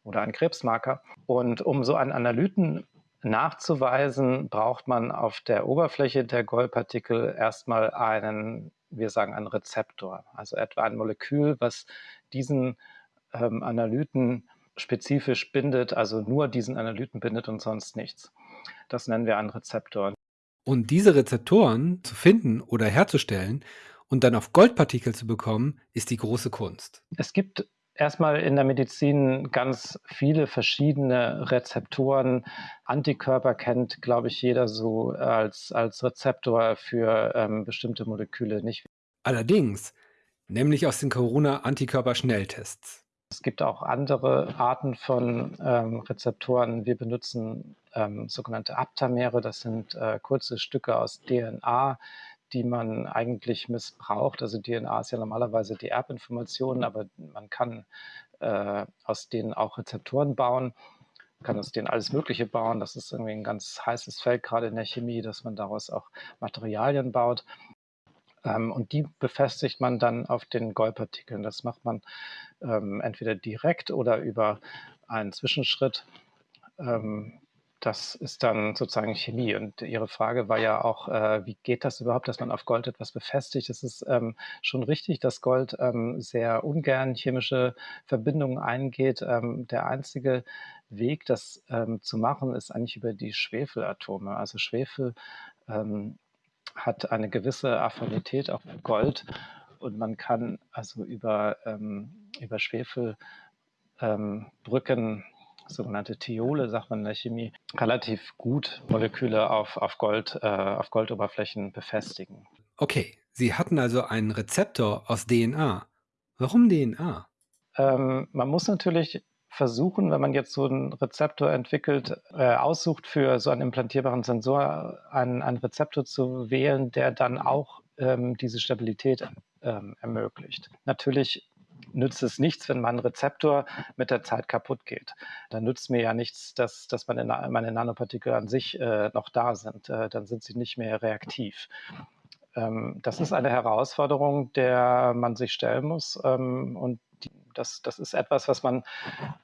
oder ein Krebsmarker. Und um so einen Analyten nachzuweisen, braucht man auf der Oberfläche der Goldpartikel erstmal einen, wir sagen, einen Rezeptor, also etwa ein Molekül, was diesen ähm, Analyten spezifisch bindet, also nur diesen Analyten bindet und sonst nichts. Das nennen wir einen Rezeptor. Und diese Rezeptoren zu finden oder herzustellen und dann auf Goldpartikel zu bekommen, ist die große Kunst. Es gibt erstmal in der Medizin ganz viele verschiedene Rezeptoren. Antikörper kennt, glaube ich, jeder so als, als Rezeptor für ähm, bestimmte Moleküle nicht. Allerdings, nämlich aus den Corona-Antikörper-Schnelltests. Es gibt auch andere Arten von ähm, Rezeptoren. Wir benutzen ähm, sogenannte Aptamere. Das sind äh, kurze Stücke aus DNA, die man eigentlich missbraucht. Also DNA ist ja normalerweise die Erbinformation, aber man kann äh, aus denen auch Rezeptoren bauen, kann aus denen alles Mögliche bauen. Das ist irgendwie ein ganz heißes Feld, gerade in der Chemie, dass man daraus auch Materialien baut. Ähm, und die befestigt man dann auf den Goldpartikeln. Das macht man ähm, entweder direkt oder über einen Zwischenschritt. Ähm, das ist dann sozusagen Chemie. Und Ihre Frage war ja auch, äh, wie geht das überhaupt, dass man auf Gold etwas befestigt? Es ist ähm, schon richtig, dass Gold ähm, sehr ungern chemische Verbindungen eingeht. Ähm, der einzige Weg, das ähm, zu machen, ist eigentlich über die Schwefelatome. Also Schwefel ähm, hat eine gewisse Affinität auf Gold und man kann also über, ähm, über Schwefelbrücken sogenannte Thiole, sagt man in der Chemie, relativ gut Moleküle auf, auf, Gold, äh, auf Goldoberflächen befestigen. Okay, Sie hatten also einen Rezeptor aus DNA. Warum DNA? Ähm, man muss natürlich versuchen, wenn man jetzt so einen Rezeptor entwickelt, äh, aussucht für so einen implantierbaren Sensor, einen, einen Rezeptor zu wählen, der dann auch ähm, diese Stabilität ähm, ermöglicht. Natürlich nützt es nichts, wenn mein Rezeptor mit der Zeit kaputt geht. Dann nützt mir ja nichts, dass, dass meine, meine Nanopartikel an sich äh, noch da sind. Äh, dann sind sie nicht mehr reaktiv. Ähm, das ist eine Herausforderung, der man sich stellen muss. Ähm, und die, das, das ist etwas, was man,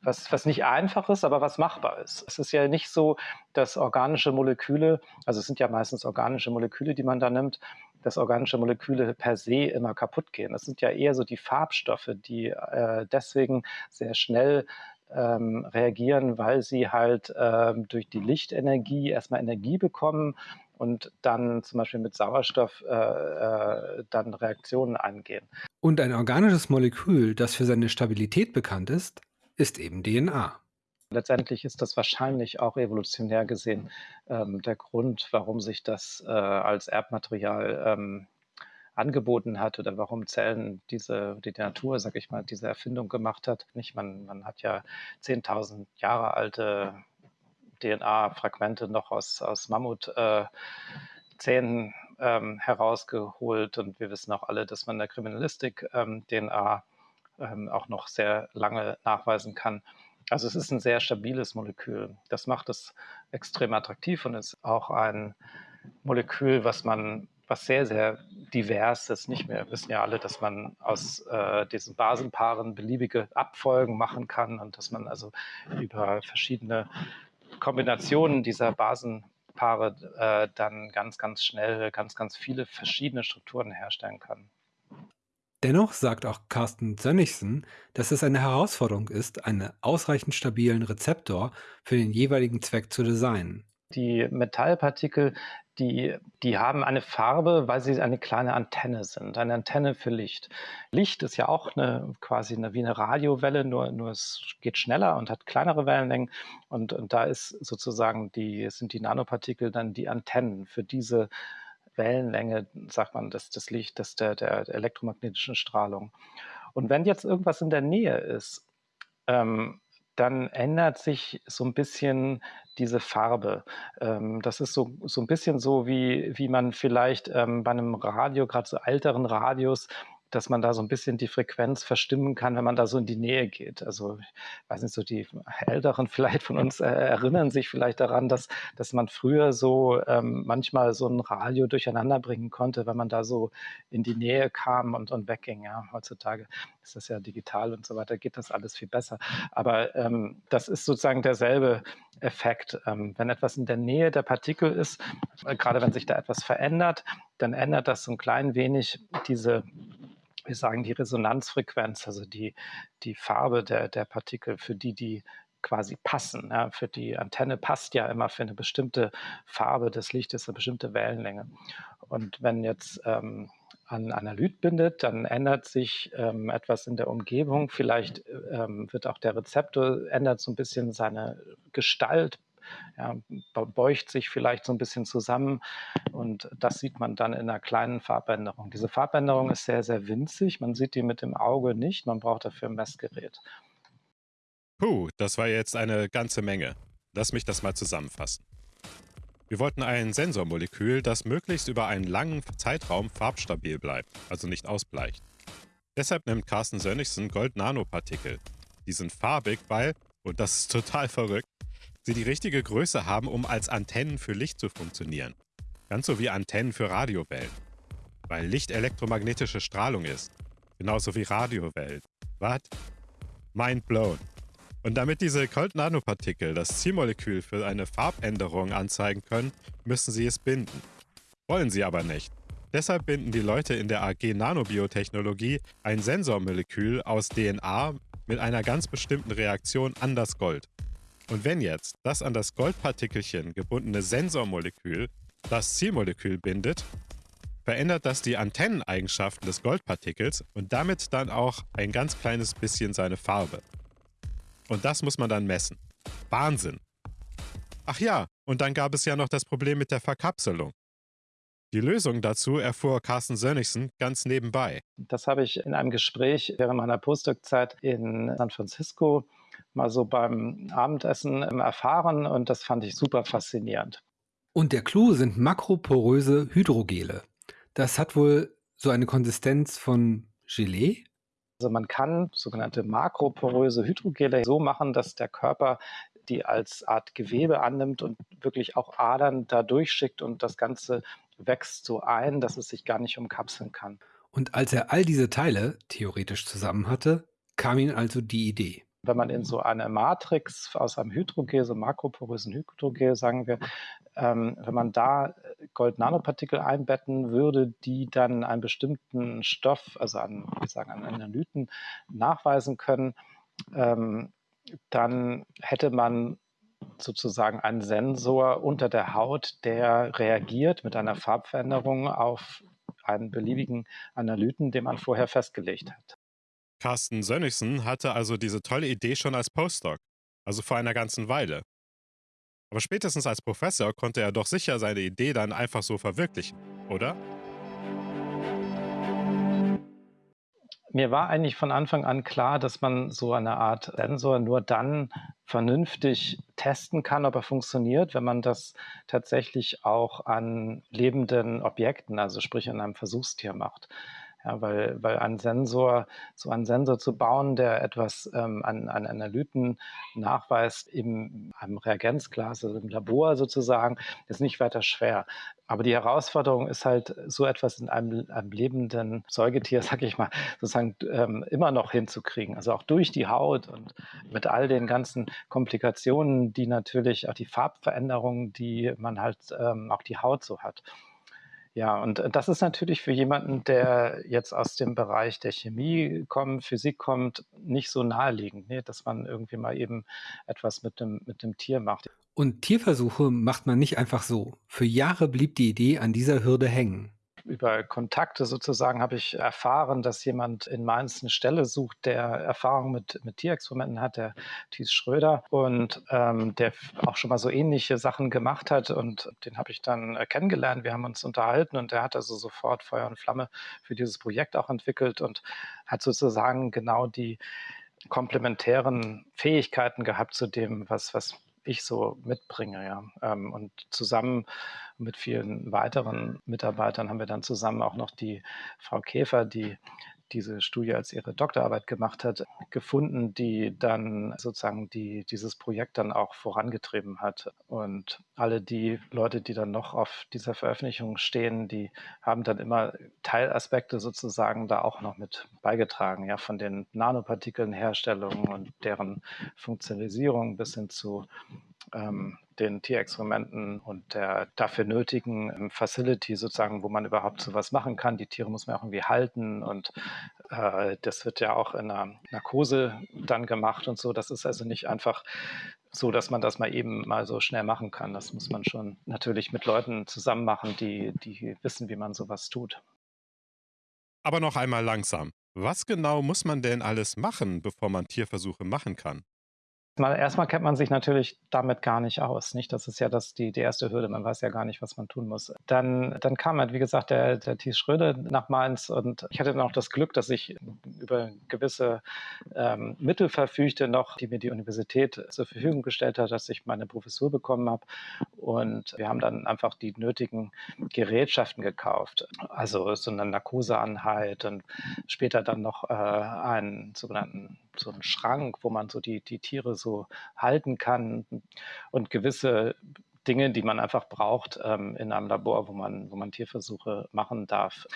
was, was nicht einfach ist, aber was machbar ist. Es ist ja nicht so, dass organische Moleküle, also es sind ja meistens organische Moleküle, die man da nimmt, dass organische Moleküle per se immer kaputt gehen. Das sind ja eher so die Farbstoffe, die äh, deswegen sehr schnell ähm, reagieren, weil sie halt ähm, durch die Lichtenergie erstmal Energie bekommen und dann zum Beispiel mit Sauerstoff äh, äh, dann Reaktionen eingehen. Und ein organisches Molekül, das für seine Stabilität bekannt ist, ist eben DNA. Letztendlich ist das wahrscheinlich auch evolutionär gesehen ähm, der Grund, warum sich das äh, als Erbmaterial ähm, angeboten hat oder warum Zellen diese, die Natur, sag ich mal, diese Erfindung gemacht hat. Nicht, man, man hat ja 10.000 Jahre alte DNA-Fragmente noch aus, aus Mammutzähnen äh, ähm, herausgeholt und wir wissen auch alle, dass man in der Kriminalistik ähm, DNA ähm, auch noch sehr lange nachweisen kann. Also es ist ein sehr stabiles Molekül. Das macht es extrem attraktiv und ist auch ein Molekül, was man, was sehr, sehr divers ist. Nicht mehr, wir wissen ja alle, dass man aus äh, diesen Basenpaaren beliebige Abfolgen machen kann und dass man also über verschiedene Kombinationen dieser Basenpaare äh, dann ganz, ganz schnell ganz, ganz viele verschiedene Strukturen herstellen kann. Dennoch sagt auch Carsten Sönnigsen, dass es eine Herausforderung ist, einen ausreichend stabilen Rezeptor für den jeweiligen Zweck zu designen. Die Metallpartikel, die, die haben eine Farbe, weil sie eine kleine Antenne sind, eine Antenne für Licht. Licht ist ja auch eine, quasi eine, wie eine Radiowelle, nur, nur es geht schneller und hat kleinere Wellenlängen. Und, und da ist sozusagen die, sind die Nanopartikel dann die Antennen für diese Wellenlänge, sagt man, des, des Lichtes, der, der, der elektromagnetischen Strahlung. Und wenn jetzt irgendwas in der Nähe ist, ähm, dann ändert sich so ein bisschen diese Farbe. Ähm, das ist so, so ein bisschen so, wie, wie man vielleicht ähm, bei einem Radio, gerade so älteren Radios, dass man da so ein bisschen die Frequenz verstimmen kann, wenn man da so in die Nähe geht. Also, ich weiß nicht, so die Älteren vielleicht von uns äh, erinnern sich vielleicht daran, dass, dass man früher so ähm, manchmal so ein Radio durcheinander bringen konnte, wenn man da so in die Nähe kam und, und wegging. Ja, heutzutage ist das ja digital und so weiter, geht das alles viel besser. Aber ähm, das ist sozusagen derselbe Effekt. Ähm, wenn etwas in der Nähe der Partikel ist, äh, gerade wenn sich da etwas verändert, dann ändert das so ein klein wenig diese wir sagen die Resonanzfrequenz, also die, die Farbe der, der Partikel, für die die quasi passen. Ja, für die Antenne passt ja immer für eine bestimmte Farbe des Lichtes, eine bestimmte Wellenlänge. Und wenn jetzt ähm, an Analyt bindet, dann ändert sich ähm, etwas in der Umgebung. Vielleicht ähm, wird auch der Rezeptor, ändert so ein bisschen seine Gestalt, ja, beugt sich vielleicht so ein bisschen zusammen und das sieht man dann in einer kleinen Farbänderung. Diese Farbänderung ist sehr, sehr winzig. Man sieht die mit dem Auge nicht. Man braucht dafür ein Messgerät. Puh, das war jetzt eine ganze Menge. Lass mich das mal zusammenfassen. Wir wollten ein Sensormolekül, das möglichst über einen langen Zeitraum farbstabil bleibt, also nicht ausbleicht. Deshalb nimmt Carsten Sönnigsen Gold-Nanopartikel. Die sind farbig, weil, und das ist total verrückt, sie die richtige Größe haben, um als Antennen für Licht zu funktionieren. Ganz so wie Antennen für Radiowellen. Weil Licht elektromagnetische Strahlung ist. Genauso wie Radiowellen. Was? Mind blown. Und damit diese Cold-Nanopartikel das Zielmolekül für eine Farbänderung anzeigen können, müssen sie es binden. Wollen sie aber nicht. Deshalb binden die Leute in der AG Nanobiotechnologie ein Sensormolekül aus DNA mit einer ganz bestimmten Reaktion an das Gold. Und wenn jetzt das an das Goldpartikelchen gebundene Sensormolekül das Zielmolekül bindet, verändert das die Antenneneigenschaften des Goldpartikels und damit dann auch ein ganz kleines bisschen seine Farbe. Und das muss man dann messen. Wahnsinn. Ach ja, und dann gab es ja noch das Problem mit der Verkapselung. Die Lösung dazu erfuhr Carsten Sönnigsen ganz nebenbei. Das habe ich in einem Gespräch während meiner Postdoc-Zeit in San Francisco mal so beim Abendessen erfahren und das fand ich super faszinierend. Und der Clou sind makroporöse Hydrogele. Das hat wohl so eine Konsistenz von Gelee? Also man kann sogenannte makroporöse Hydrogele so machen, dass der Körper die als Art Gewebe annimmt und wirklich auch Adern da durchschickt und das Ganze wächst so ein, dass es sich gar nicht umkapseln kann. Und als er all diese Teile theoretisch zusammen hatte, kam ihm also die Idee. Wenn man in so eine Matrix aus einem Hydrogel, so makroporösen Hydrogel, sagen wir, ähm, wenn man da Gold-Nanopartikel einbetten würde, die dann einen bestimmten Stoff, also an, wie sagen, an Analyten nachweisen können, ähm, dann hätte man sozusagen einen Sensor unter der Haut, der reagiert mit einer Farbveränderung auf einen beliebigen Analyten, den man vorher festgelegt hat. Carsten Sönnigsen hatte also diese tolle Idee schon als Postdoc, also vor einer ganzen Weile. Aber spätestens als Professor konnte er doch sicher seine Idee dann einfach so verwirklichen, oder? Mir war eigentlich von Anfang an klar, dass man so eine Art Sensor nur dann vernünftig testen kann, ob er funktioniert, wenn man das tatsächlich auch an lebenden Objekten, also sprich an einem Versuchstier macht. Ja, weil, weil ein Sensor, so einen Sensor zu bauen, der etwas ähm, an, an Analyten nachweist in einem Reagenzglas, also im Labor sozusagen, ist nicht weiter schwer. Aber die Herausforderung ist halt, so etwas in einem, einem lebenden Säugetier, sag ich mal, sozusagen ähm, immer noch hinzukriegen. Also auch durch die Haut und mit all den ganzen Komplikationen, die natürlich auch die Farbveränderungen, die man halt ähm, auch die Haut so hat. Ja, und äh, das ist natürlich für jemanden, der jetzt aus dem Bereich der Chemie kommt, Physik kommt, nicht so naheliegend, ne? dass man irgendwie mal eben etwas mit dem, mit dem Tier macht. Und Tierversuche macht man nicht einfach so. Für Jahre blieb die Idee an dieser Hürde hängen über Kontakte sozusagen habe ich erfahren, dass jemand in Mainz eine Stelle sucht, der Erfahrung mit, mit Tierexperimenten hat, der Thies Schröder und ähm, der auch schon mal so ähnliche Sachen gemacht hat und den habe ich dann äh, kennengelernt. Wir haben uns unterhalten und der hat also sofort Feuer und Flamme für dieses Projekt auch entwickelt und hat sozusagen genau die komplementären Fähigkeiten gehabt zu dem, was, was ich so mitbringe. Ja. Ähm, und zusammen mit vielen weiteren Mitarbeitern haben wir dann zusammen auch noch die Frau Käfer, die diese Studie als ihre Doktorarbeit gemacht hat, gefunden, die dann sozusagen die, dieses Projekt dann auch vorangetrieben hat. Und alle die Leute, die dann noch auf dieser Veröffentlichung stehen, die haben dann immer Teilaspekte sozusagen da auch noch mit beigetragen, ja, von den Nanopartikelnherstellungen und deren Funktionalisierung bis hin zu ähm, den Tierexperimenten und der dafür nötigen ähm, Facility sozusagen, wo man überhaupt sowas machen kann. Die Tiere muss man auch irgendwie halten und äh, das wird ja auch in einer Narkose dann gemacht und so. Das ist also nicht einfach so, dass man das mal eben mal so schnell machen kann. Das muss man schon natürlich mit Leuten zusammen machen, die, die wissen, wie man sowas tut. Aber noch einmal langsam. Was genau muss man denn alles machen, bevor man Tierversuche machen kann? Mal, erstmal kennt man sich natürlich damit gar nicht aus. Nicht? Das ist ja das, die, die erste Hürde. Man weiß ja gar nicht, was man tun muss. Dann, dann kam halt, wie gesagt, der, der Thies Schröder nach Mainz und ich hatte dann auch das Glück, dass ich über gewisse ähm, Mittel verfügte noch, die mir die Universität zur Verfügung gestellt hat, dass ich meine Professur bekommen habe. Und wir haben dann einfach die nötigen Gerätschaften gekauft. Also so eine Narkoseanheit und später dann noch äh, einen sogenannten so einen Schrank, wo man so die, die Tiere so halten kann und gewisse Dinge, die man einfach braucht ähm, in einem Labor, wo man, wo man Tierversuche machen darf.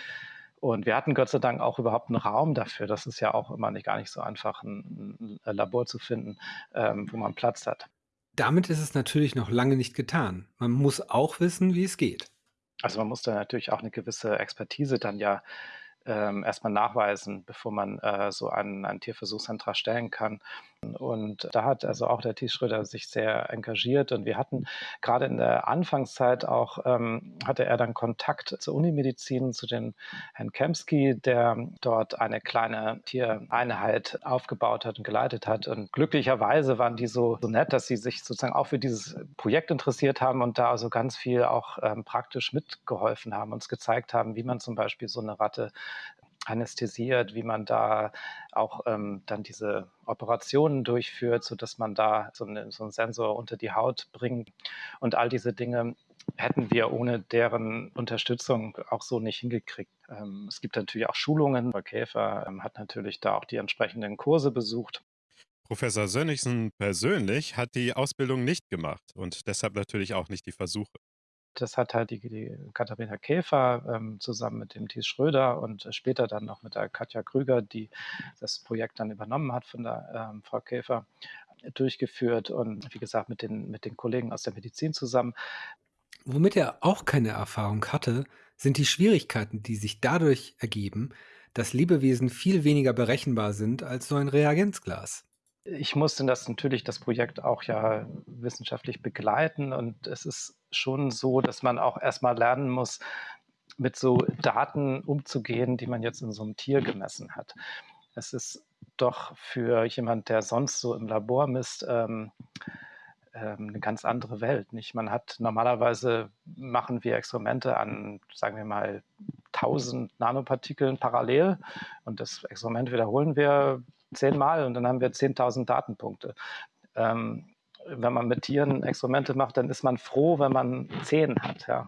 Und wir hatten Gott sei Dank auch überhaupt einen Raum dafür. Das ist ja auch immer nicht gar nicht so einfach, ein, ein Labor zu finden, ähm, wo man Platz hat. Damit ist es natürlich noch lange nicht getan. Man muss auch wissen, wie es geht. Also man muss da natürlich auch eine gewisse Expertise dann ja ähm, erstmal nachweisen, bevor man äh, so einen, einen Tierversuchsantrag stellen kann. Und da hat also auch der Thies Schröder sich sehr engagiert und wir hatten gerade in der Anfangszeit auch, ähm, hatte er dann Kontakt zur Unimedizin, zu den Herrn Kemsky, der dort eine kleine Tiereinheit aufgebaut hat und geleitet hat. Und glücklicherweise waren die so, so nett, dass sie sich sozusagen auch für dieses Projekt interessiert haben und da also ganz viel auch ähm, praktisch mitgeholfen haben, uns gezeigt haben, wie man zum Beispiel so eine Ratte anästhesiert, wie man da auch ähm, dann diese Operationen durchführt, sodass man da so, eine, so einen Sensor unter die Haut bringt. Und all diese Dinge hätten wir ohne deren Unterstützung auch so nicht hingekriegt. Ähm, es gibt natürlich auch Schulungen. Frau Käfer ähm, hat natürlich da auch die entsprechenden Kurse besucht. Professor Sönnigsen persönlich hat die Ausbildung nicht gemacht und deshalb natürlich auch nicht die Versuche. Das hat halt die, die Katharina Käfer ähm, zusammen mit dem Thies Schröder und später dann noch mit der Katja Krüger, die das Projekt dann übernommen hat von der ähm, Frau Käfer, durchgeführt und wie gesagt mit den, mit den Kollegen aus der Medizin zusammen. Womit er auch keine Erfahrung hatte, sind die Schwierigkeiten, die sich dadurch ergeben, dass Lebewesen viel weniger berechenbar sind als so ein Reagenzglas ich musste das natürlich das Projekt auch ja wissenschaftlich begleiten und es ist schon so, dass man auch erstmal lernen muss, mit so Daten umzugehen, die man jetzt in so einem Tier gemessen hat. Es ist doch für jemand, der sonst so im Labor misst, ähm, ähm, eine ganz andere Welt. Nicht? Man hat normalerweise machen wir Experimente an, sagen wir mal, 1000 Nanopartikeln parallel und das Experiment wiederholen wir zehnmal und dann haben wir 10.000 Datenpunkte. Ähm, wenn man mit Tieren Experimente macht, dann ist man froh, wenn man zehn hat. Ja.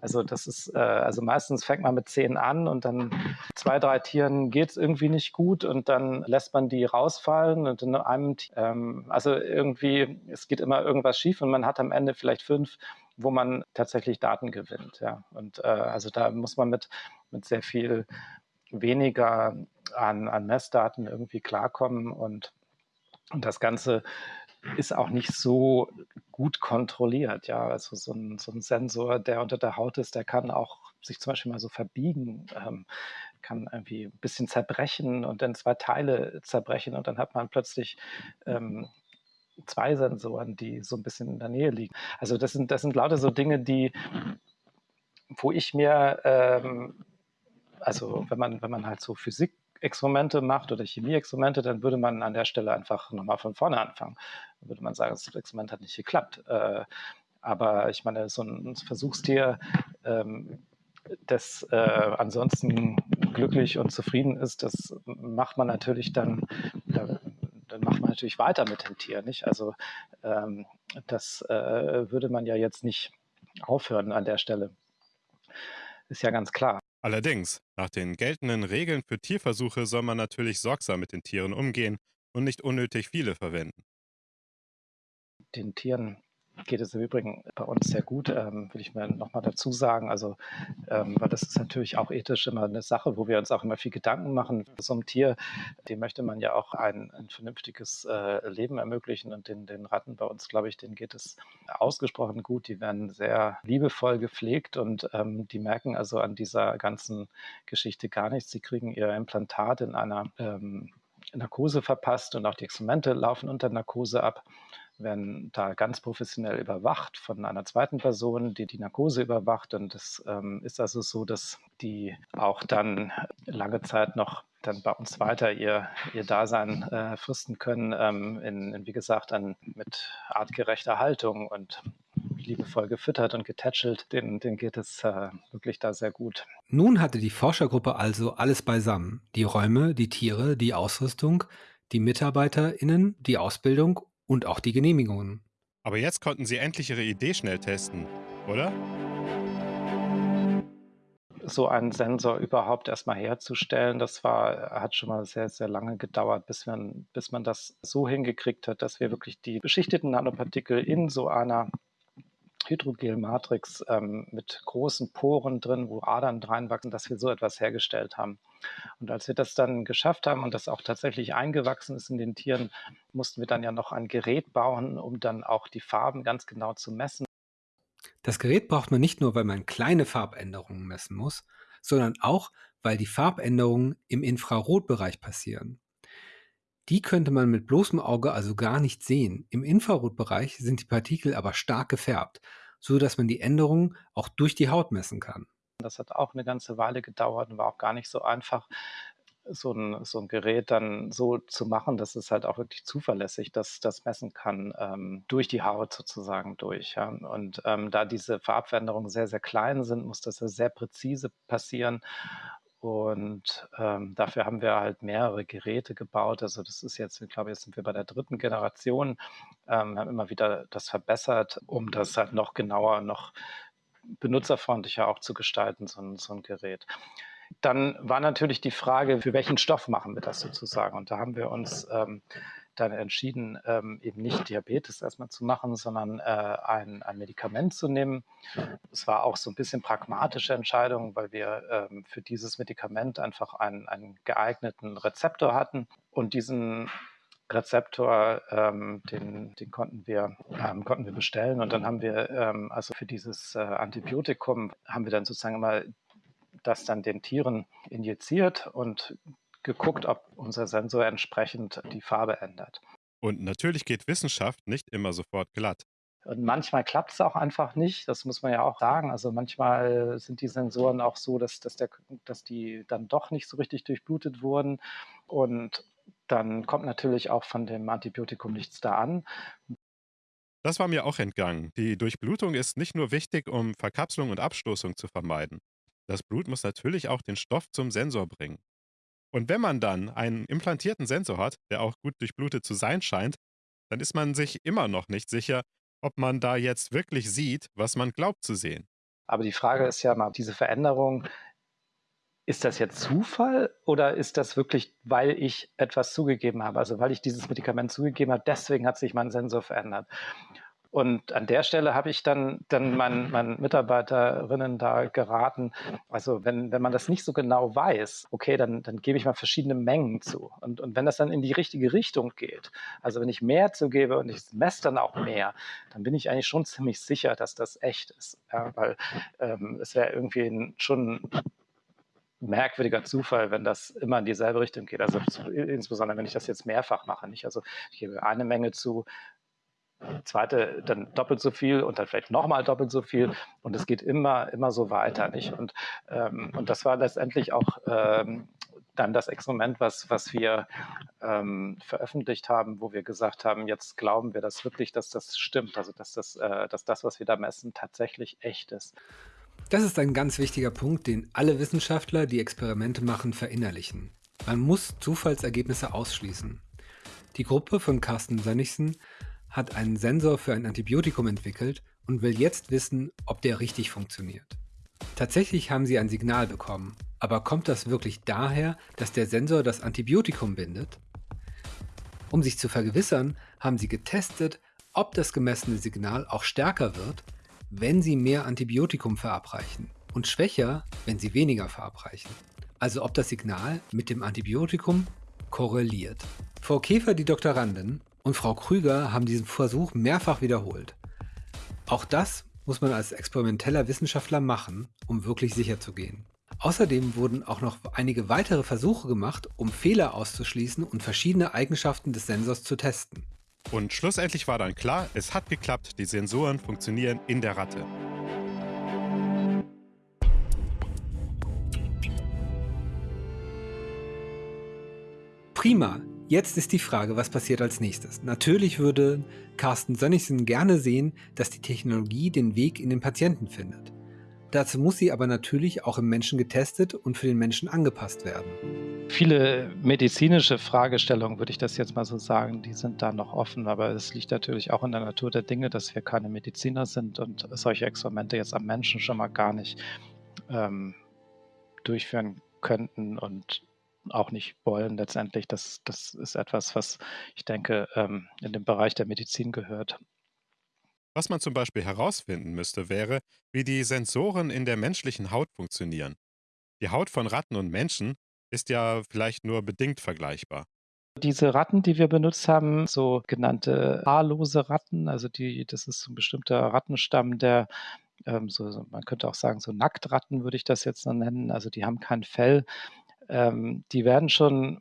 Also das ist, äh, also meistens fängt man mit zehn an und dann zwei, drei Tieren geht es irgendwie nicht gut und dann lässt man die rausfallen und in einem, ähm, also irgendwie, es geht immer irgendwas schief und man hat am Ende vielleicht fünf, wo man tatsächlich Daten gewinnt. Ja. Und äh, also da muss man mit, mit sehr viel weniger an, an Messdaten irgendwie klarkommen und, und das Ganze ist auch nicht so gut kontrolliert. Ja, also so ein, so ein Sensor, der unter der Haut ist, der kann auch sich zum Beispiel mal so verbiegen, ähm, kann irgendwie ein bisschen zerbrechen und dann zwei Teile zerbrechen und dann hat man plötzlich ähm, zwei Sensoren, die so ein bisschen in der Nähe liegen. Also das sind, das sind lauter so Dinge, die, wo ich mir ähm, also wenn man, wenn man halt so Physik-Experimente macht oder Chemie-Experimente, dann würde man an der Stelle einfach nochmal von vorne anfangen. Dann würde man sagen, das Experiment hat nicht geklappt. Äh, aber ich meine, so ein Versuchstier, ähm, das äh, ansonsten glücklich und zufrieden ist, das macht man natürlich dann, dann macht man natürlich weiter mit dem Tier, nicht? Also ähm, das äh, würde man ja jetzt nicht aufhören an der Stelle. Ist ja ganz klar. Allerdings, nach den geltenden Regeln für Tierversuche soll man natürlich sorgsam mit den Tieren umgehen und nicht unnötig viele verwenden. Den Tieren geht es im Übrigen bei uns sehr gut, ähm, will ich mir nochmal dazu sagen. Also, ähm, weil das ist natürlich auch ethisch immer eine Sache, wo wir uns auch immer viel Gedanken machen. So einem Tier, dem möchte man ja auch ein, ein vernünftiges äh, Leben ermöglichen. Und den, den Ratten bei uns, glaube ich, denen geht es ausgesprochen gut. Die werden sehr liebevoll gepflegt und ähm, die merken also an dieser ganzen Geschichte gar nichts. Sie kriegen ihr Implantat in einer ähm, Narkose verpasst und auch die Experimente laufen unter Narkose ab werden da ganz professionell überwacht von einer zweiten Person, die die Narkose überwacht. Und es ähm, ist also so, dass die auch dann lange Zeit noch dann bei uns weiter ihr, ihr Dasein äh, fristen können, ähm, in, in, wie gesagt, an, mit artgerechter Haltung und liebevoll gefüttert und getätschelt, denen, denen geht es äh, wirklich da sehr gut. Nun hatte die Forschergruppe also alles beisammen. Die Räume, die Tiere, die Ausrüstung, die MitarbeiterInnen, die Ausbildung und auch die Genehmigungen. Aber jetzt konnten sie endlich ihre Idee schnell testen, oder? so einen Sensor überhaupt erstmal herzustellen, das war, hat schon mal sehr, sehr lange gedauert, bis man, bis man das so hingekriegt hat, dass wir wirklich die beschichteten Nanopartikel in so einer Hydrogelmatrix ähm, mit großen Poren drin, wo Adern reinwachsen, dass wir so etwas hergestellt haben. Und als wir das dann geschafft haben und das auch tatsächlich eingewachsen ist in den Tieren, mussten wir dann ja noch ein Gerät bauen, um dann auch die Farben ganz genau zu messen. Das Gerät braucht man nicht nur, weil man kleine Farbänderungen messen muss, sondern auch, weil die Farbänderungen im Infrarotbereich passieren. Die könnte man mit bloßem Auge also gar nicht sehen. Im Infrarotbereich sind die Partikel aber stark gefärbt, so dass man die Änderungen auch durch die Haut messen kann. Das hat auch eine ganze Weile gedauert und war auch gar nicht so einfach, so ein, so ein Gerät dann so zu machen, dass es halt auch wirklich zuverlässig das, das messen kann, ähm, durch die Haut sozusagen durch. Ja. Und ähm, da diese Farbveränderungen sehr, sehr klein sind, muss das sehr präzise passieren. Und ähm, dafür haben wir halt mehrere Geräte gebaut. Also das ist jetzt, ich glaube, jetzt sind wir bei der dritten Generation. Ähm, haben immer wieder das verbessert, um das halt noch genauer, noch benutzerfreundlicher auch zu gestalten, so ein, so ein Gerät. Dann war natürlich die Frage, für welchen Stoff machen wir das sozusagen? Und da haben wir uns ähm, dann entschieden, ähm, eben nicht Diabetes erstmal zu machen, sondern äh, ein, ein, Medikament zu nehmen. Es war auch so ein bisschen pragmatische Entscheidung, weil wir ähm, für dieses Medikament einfach einen, einen geeigneten Rezeptor hatten. Und diesen Rezeptor, ähm, den, den konnten, wir, ähm, konnten wir bestellen. Und dann haben wir, ähm, also für dieses äh, Antibiotikum, haben wir dann sozusagen immer das dann den Tieren injiziert und geguckt, ob unser Sensor entsprechend die Farbe ändert. Und natürlich geht Wissenschaft nicht immer sofort glatt. Und manchmal klappt es auch einfach nicht, das muss man ja auch sagen. Also manchmal sind die Sensoren auch so, dass, dass, der, dass die dann doch nicht so richtig durchblutet wurden. Und dann kommt natürlich auch von dem Antibiotikum nichts da an. Das war mir auch entgangen. Die Durchblutung ist nicht nur wichtig, um Verkapselung und Abstoßung zu vermeiden. Das Blut muss natürlich auch den Stoff zum Sensor bringen. Und wenn man dann einen implantierten Sensor hat, der auch gut durchblutet zu sein scheint, dann ist man sich immer noch nicht sicher, ob man da jetzt wirklich sieht, was man glaubt zu sehen. Aber die Frage ist ja mal, diese Veränderung, ist das jetzt Zufall oder ist das wirklich, weil ich etwas zugegeben habe? Also weil ich dieses Medikament zugegeben habe, deswegen hat sich mein Sensor verändert. Und an der Stelle habe ich dann, dann meinen, meinen Mitarbeiterinnen da geraten, also wenn, wenn man das nicht so genau weiß, okay, dann, dann gebe ich mal verschiedene Mengen zu. Und, und wenn das dann in die richtige Richtung geht, also wenn ich mehr zugebe und ich messe dann auch mehr, dann bin ich eigentlich schon ziemlich sicher, dass das echt ist. Ja, weil ähm, es wäre irgendwie ein, schon merkwürdiger Zufall, wenn das immer in dieselbe Richtung geht. Also insbesondere, wenn ich das jetzt mehrfach mache. Nicht? Also ich gebe eine Menge zu, zweite dann doppelt so viel und dann vielleicht nochmal doppelt so viel und es geht immer, immer so weiter. Nicht? Und, ähm, und das war letztendlich auch ähm, dann das Experiment, was, was wir ähm, veröffentlicht haben, wo wir gesagt haben, jetzt glauben wir das wirklich, dass das stimmt, also dass das, äh, dass das, was wir da messen, tatsächlich echt ist. Das ist ein ganz wichtiger Punkt, den alle Wissenschaftler, die Experimente machen, verinnerlichen. Man muss Zufallsergebnisse ausschließen. Die Gruppe von Carsten Sönnigsen hat einen Sensor für ein Antibiotikum entwickelt und will jetzt wissen, ob der richtig funktioniert. Tatsächlich haben sie ein Signal bekommen, aber kommt das wirklich daher, dass der Sensor das Antibiotikum bindet? Um sich zu vergewissern, haben sie getestet, ob das gemessene Signal auch stärker wird, wenn sie mehr Antibiotikum verabreichen und schwächer, wenn sie weniger verabreichen. Also ob das Signal mit dem Antibiotikum korreliert. Frau Käfer, die Doktorandin, und Frau Krüger haben diesen Versuch mehrfach wiederholt. Auch das muss man als experimenteller Wissenschaftler machen, um wirklich sicher zu gehen. Außerdem wurden auch noch einige weitere Versuche gemacht, um Fehler auszuschließen und verschiedene Eigenschaften des Sensors zu testen. Und schlussendlich war dann klar, es hat geklappt, die Sensoren funktionieren in der Ratte. Prima. Jetzt ist die Frage, was passiert als nächstes. Natürlich würde Carsten Sönnigsen gerne sehen, dass die Technologie den Weg in den Patienten findet. Dazu muss sie aber natürlich auch im Menschen getestet und für den Menschen angepasst werden. Viele medizinische Fragestellungen, würde ich das jetzt mal so sagen, die sind da noch offen, aber es liegt natürlich auch in der Natur der Dinge, dass wir keine Mediziner sind und solche Experimente jetzt am Menschen schon mal gar nicht ähm, durchführen könnten und auch nicht wollen letztendlich. Das, das ist etwas, was ich denke ähm, in den Bereich der Medizin gehört. Was man zum Beispiel herausfinden müsste, wäre, wie die Sensoren in der menschlichen Haut funktionieren. Die Haut von Ratten und Menschen ist ja vielleicht nur bedingt vergleichbar. Diese Ratten, die wir benutzt haben, so genannte haarlose Ratten, also die, das ist ein bestimmter Rattenstamm, der ähm, so, man könnte auch sagen, so Nacktratten würde ich das jetzt nennen. Also die haben kein Fell, ähm, die werden schon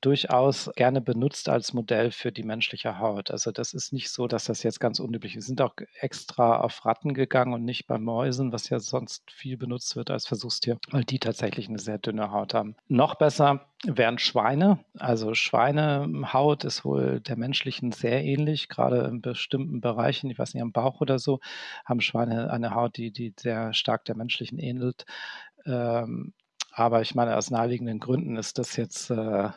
durchaus gerne benutzt als Modell für die menschliche Haut. Also das ist nicht so, dass das jetzt ganz unüblich ist. Wir sind auch extra auf Ratten gegangen und nicht bei Mäusen, was ja sonst viel benutzt wird als Versuchstier, weil die tatsächlich eine sehr dünne Haut haben. Noch besser wären Schweine. Also Schweinehaut ist wohl der menschlichen sehr ähnlich, gerade in bestimmten Bereichen, ich weiß nicht, am Bauch oder so, haben Schweine eine Haut, die, die sehr stark der menschlichen ähnelt. Ähm, aber ich meine, aus naheliegenden Gründen ist das jetzt äh,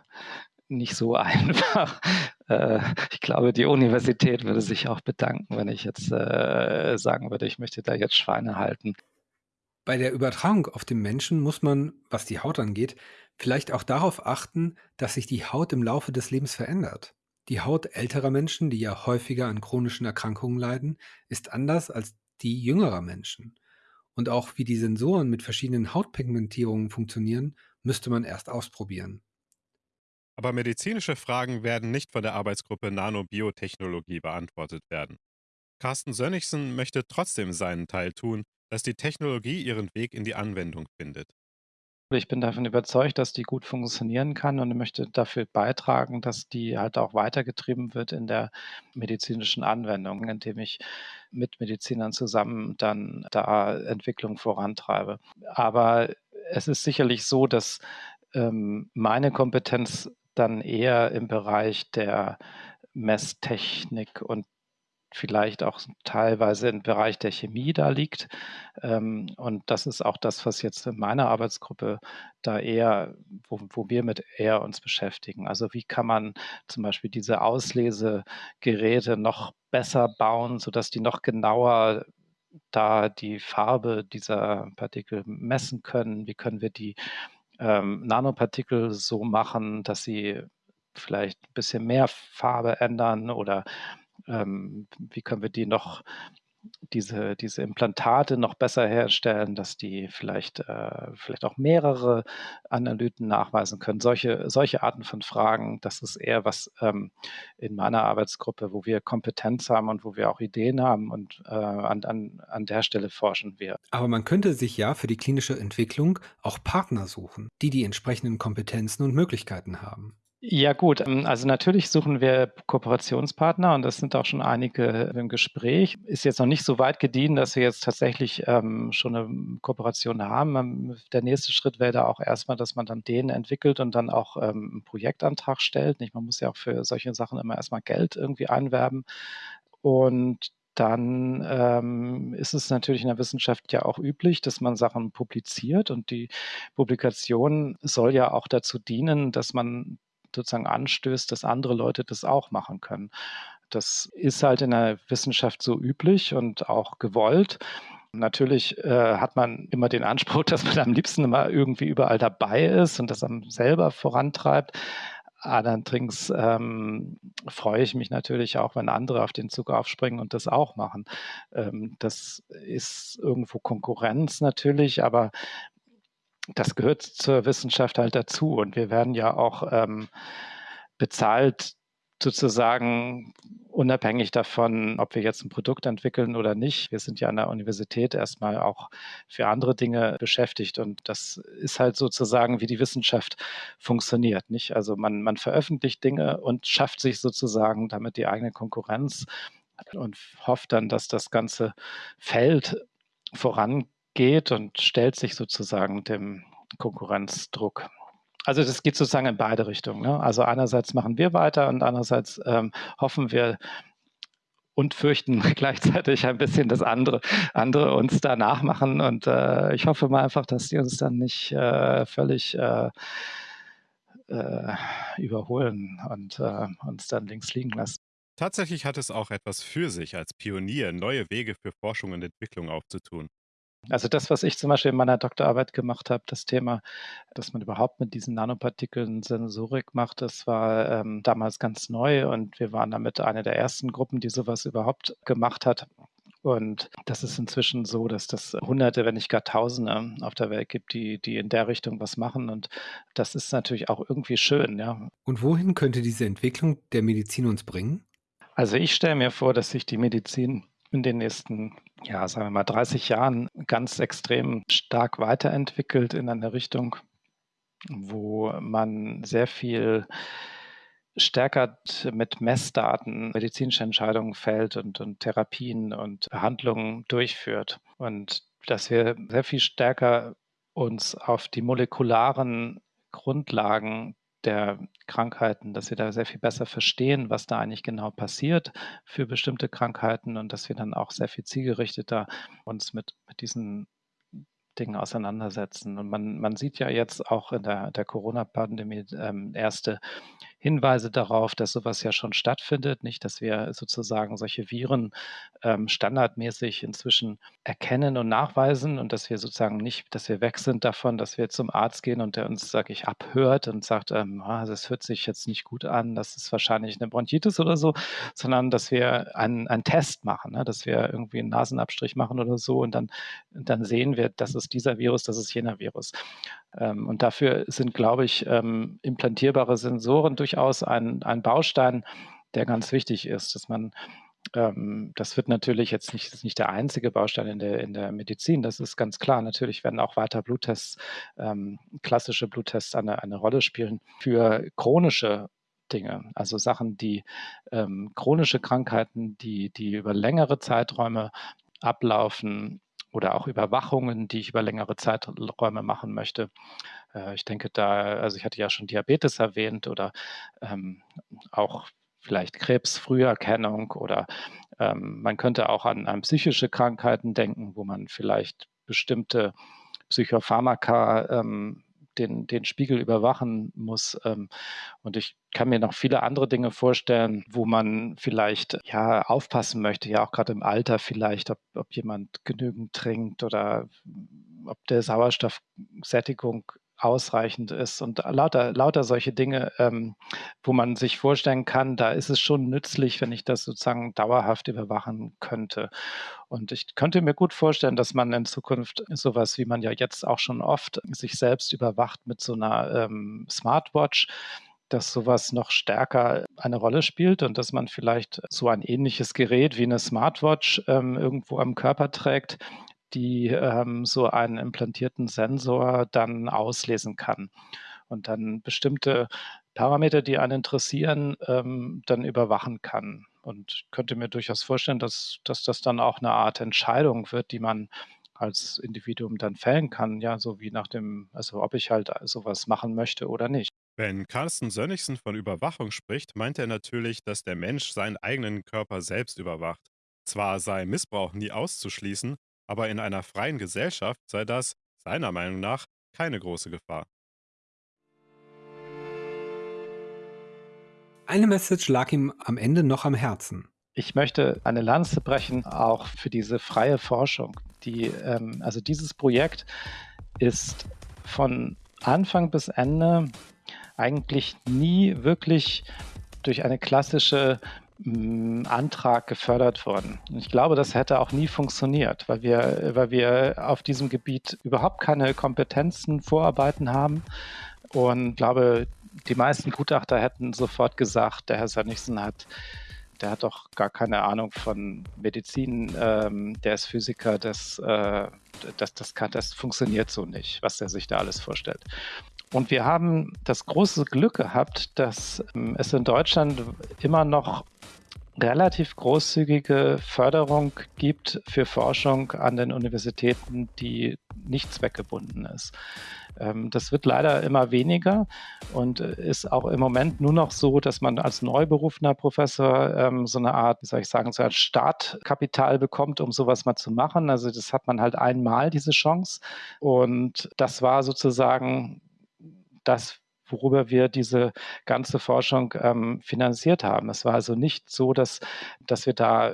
nicht so einfach. Äh, ich glaube, die Universität würde sich auch bedanken, wenn ich jetzt äh, sagen würde, ich möchte da jetzt Schweine halten. Bei der Übertragung auf den Menschen muss man, was die Haut angeht, vielleicht auch darauf achten, dass sich die Haut im Laufe des Lebens verändert. Die Haut älterer Menschen, die ja häufiger an chronischen Erkrankungen leiden, ist anders als die jüngerer Menschen. Und auch wie die Sensoren mit verschiedenen Hautpigmentierungen funktionieren, müsste man erst ausprobieren. Aber medizinische Fragen werden nicht von der Arbeitsgruppe Nanobiotechnologie beantwortet werden. Carsten Sönnigsen möchte trotzdem seinen Teil tun, dass die Technologie ihren Weg in die Anwendung findet. Ich bin davon überzeugt, dass die gut funktionieren kann und möchte dafür beitragen, dass die halt auch weitergetrieben wird in der medizinischen Anwendung, indem ich mit Medizinern zusammen dann da Entwicklung vorantreibe. Aber es ist sicherlich so, dass ähm, meine Kompetenz dann eher im Bereich der Messtechnik und vielleicht auch teilweise im Bereich der Chemie da liegt. Ähm, und das ist auch das, was jetzt in meiner Arbeitsgruppe da eher, wo, wo wir mit eher uns beschäftigen. Also wie kann man zum Beispiel diese Auslesegeräte noch besser bauen, sodass die noch genauer da die Farbe dieser Partikel messen können? Wie können wir die ähm, Nanopartikel so machen, dass sie vielleicht ein bisschen mehr Farbe ändern oder ähm, wie können wir die noch, diese, diese Implantate noch besser herstellen, dass die vielleicht, äh, vielleicht auch mehrere Analyten nachweisen können. Solche, solche Arten von Fragen, das ist eher was ähm, in meiner Arbeitsgruppe, wo wir Kompetenz haben und wo wir auch Ideen haben und äh, an, an, an der Stelle forschen wir. Aber man könnte sich ja für die klinische Entwicklung auch Partner suchen, die die entsprechenden Kompetenzen und Möglichkeiten haben. Ja gut, ähm, also natürlich suchen wir Kooperationspartner und das sind auch schon einige im Gespräch. Ist jetzt noch nicht so weit gediehen, dass wir jetzt tatsächlich ähm, schon eine Kooperation haben. Ähm, der nächste Schritt wäre da auch erstmal, dass man dann den entwickelt und dann auch ähm, einen Projektantrag stellt. Nicht? Man muss ja auch für solche Sachen immer erstmal Geld irgendwie einwerben. Und dann ähm, ist es natürlich in der Wissenschaft ja auch üblich, dass man Sachen publiziert und die Publikation soll ja auch dazu dienen, dass man sozusagen anstößt, dass andere Leute das auch machen können. Das ist halt in der Wissenschaft so üblich und auch gewollt. Natürlich äh, hat man immer den Anspruch, dass man am liebsten immer irgendwie überall dabei ist und das am selber vorantreibt. Allerdings ähm, freue ich mich natürlich auch, wenn andere auf den Zug aufspringen und das auch machen. Ähm, das ist irgendwo Konkurrenz natürlich, aber das gehört zur Wissenschaft halt dazu. Und wir werden ja auch ähm, bezahlt sozusagen unabhängig davon, ob wir jetzt ein Produkt entwickeln oder nicht. Wir sind ja an der Universität erstmal auch für andere Dinge beschäftigt und das ist halt sozusagen, wie die Wissenschaft funktioniert. Nicht? Also man, man veröffentlicht Dinge und schafft sich sozusagen damit die eigene Konkurrenz und hofft dann, dass das ganze Feld vorangeht und stellt sich sozusagen dem Konkurrenzdruck. Also das geht sozusagen in beide Richtungen. Ne? Also einerseits machen wir weiter und andererseits ähm, hoffen wir und fürchten gleichzeitig ein bisschen, dass andere, andere uns da nachmachen. Und äh, ich hoffe mal einfach, dass die uns dann nicht äh, völlig äh, äh überholen und äh, uns dann links liegen lassen. Tatsächlich hat es auch etwas für sich, als Pionier neue Wege für Forschung und Entwicklung aufzutun. Also das, was ich zum Beispiel in meiner Doktorarbeit gemacht habe, das Thema, dass man überhaupt mit diesen Nanopartikeln Sensorik macht, das war ähm, damals ganz neu und wir waren damit eine der ersten Gruppen, die sowas überhaupt gemacht hat. Und das ist inzwischen so, dass das Hunderte, wenn nicht gar Tausende auf der Welt gibt, die, die in der Richtung was machen. Und das ist natürlich auch irgendwie schön, ja. Und wohin könnte diese Entwicklung der Medizin uns bringen? Also ich stelle mir vor, dass sich die Medizin in den nächsten, ja, sagen wir mal, 30 Jahren ganz extrem stark weiterentwickelt in eine Richtung, wo man sehr viel stärker mit Messdaten medizinische Entscheidungen fällt und, und Therapien und Behandlungen durchführt. Und dass wir sehr viel stärker uns auf die molekularen Grundlagen der Krankheiten, dass wir da sehr viel besser verstehen, was da eigentlich genau passiert für bestimmte Krankheiten und dass wir dann auch sehr viel zielgerichteter uns mit, mit diesen Dingen auseinandersetzen. Und man, man sieht ja jetzt auch in der, der Corona-Pandemie ähm, erste Hinweise darauf, dass sowas ja schon stattfindet, nicht, dass wir sozusagen solche Viren ähm, standardmäßig inzwischen erkennen und nachweisen und dass wir sozusagen nicht, dass wir weg sind davon, dass wir zum Arzt gehen und der uns, sage ich, abhört und sagt, ähm, ah, das hört sich jetzt nicht gut an, das ist wahrscheinlich eine Bronchitis oder so, sondern dass wir einen, einen Test machen, ne, dass wir irgendwie einen Nasenabstrich machen oder so und dann, dann sehen wir, das ist dieser Virus, das ist jener Virus. Ähm, und dafür sind, glaube ich, ähm, implantierbare Sensoren durchaus ein, ein Baustein, der ganz wichtig ist, dass man ähm, das wird natürlich jetzt nicht, nicht der einzige Baustein in der, in der Medizin, das ist ganz klar. Natürlich werden auch weiter Bluttests, klassische Bluttests eine, eine Rolle spielen für chronische Dinge, also Sachen, die ähm, chronische Krankheiten, die, die über längere Zeiträume ablaufen, oder auch Überwachungen, die ich über längere Zeiträume machen möchte. Äh, ich denke da, also ich hatte ja schon Diabetes erwähnt oder ähm, auch vielleicht Krebsfrüherkennung oder ähm, man könnte auch an, an psychische Krankheiten denken, wo man vielleicht bestimmte Psychopharmaka ähm, den, den Spiegel überwachen muss. Ähm, und ich kann mir noch viele andere Dinge vorstellen, wo man vielleicht ja aufpassen möchte, ja auch gerade im Alter vielleicht, ob, ob jemand genügend trinkt oder ob der Sauerstoffsättigung ausreichend ist und lauter, lauter solche Dinge, ähm, wo man sich vorstellen kann, da ist es schon nützlich, wenn ich das sozusagen dauerhaft überwachen könnte. Und ich könnte mir gut vorstellen, dass man in Zukunft sowas, wie man ja jetzt auch schon oft sich selbst überwacht mit so einer ähm, Smartwatch, dass sowas noch stärker eine Rolle spielt und dass man vielleicht so ein ähnliches Gerät wie eine Smartwatch ähm, irgendwo am Körper trägt, die ähm, so einen implantierten Sensor dann auslesen kann und dann bestimmte Parameter, die einen interessieren, ähm, dann überwachen kann. Und ich könnte mir durchaus vorstellen, dass, dass das dann auch eine Art Entscheidung wird, die man als Individuum dann fällen kann, ja, so wie nach dem, also ob ich halt sowas machen möchte oder nicht. Wenn Carsten Sönnigsen von Überwachung spricht, meint er natürlich, dass der Mensch seinen eigenen Körper selbst überwacht. Zwar sei Missbrauch nie auszuschließen, aber in einer freien Gesellschaft sei das, seiner Meinung nach, keine große Gefahr. Eine Message lag ihm am Ende noch am Herzen. Ich möchte eine Lanze brechen, auch für diese freie Forschung. Die, ähm, also dieses Projekt ist von Anfang bis Ende eigentlich nie wirklich durch eine klassische Antrag gefördert worden. Ich glaube, das hätte auch nie funktioniert, weil wir, weil wir auf diesem Gebiet überhaupt keine Kompetenzen, Vorarbeiten haben. Und glaube, die meisten Gutachter hätten sofort gesagt, der Herr Sönnigsen hat der hat doch gar keine Ahnung von Medizin, ähm, der ist Physiker, das, äh, das, das, kann, das funktioniert so nicht, was der sich da alles vorstellt. Und wir haben das große Glück gehabt, dass ähm, es in Deutschland immer noch relativ großzügige Förderung gibt für Forschung an den Universitäten, die nicht zweckgebunden ist. Ähm, das wird leider immer weniger und ist auch im Moment nur noch so, dass man als neu berufener Professor ähm, so eine Art, wie soll ich sagen, so ein Startkapital bekommt, um sowas mal zu machen. Also das hat man halt einmal, diese Chance. Und das war sozusagen das, worüber wir diese ganze Forschung ähm, finanziert haben. Es war also nicht so, dass, dass wir da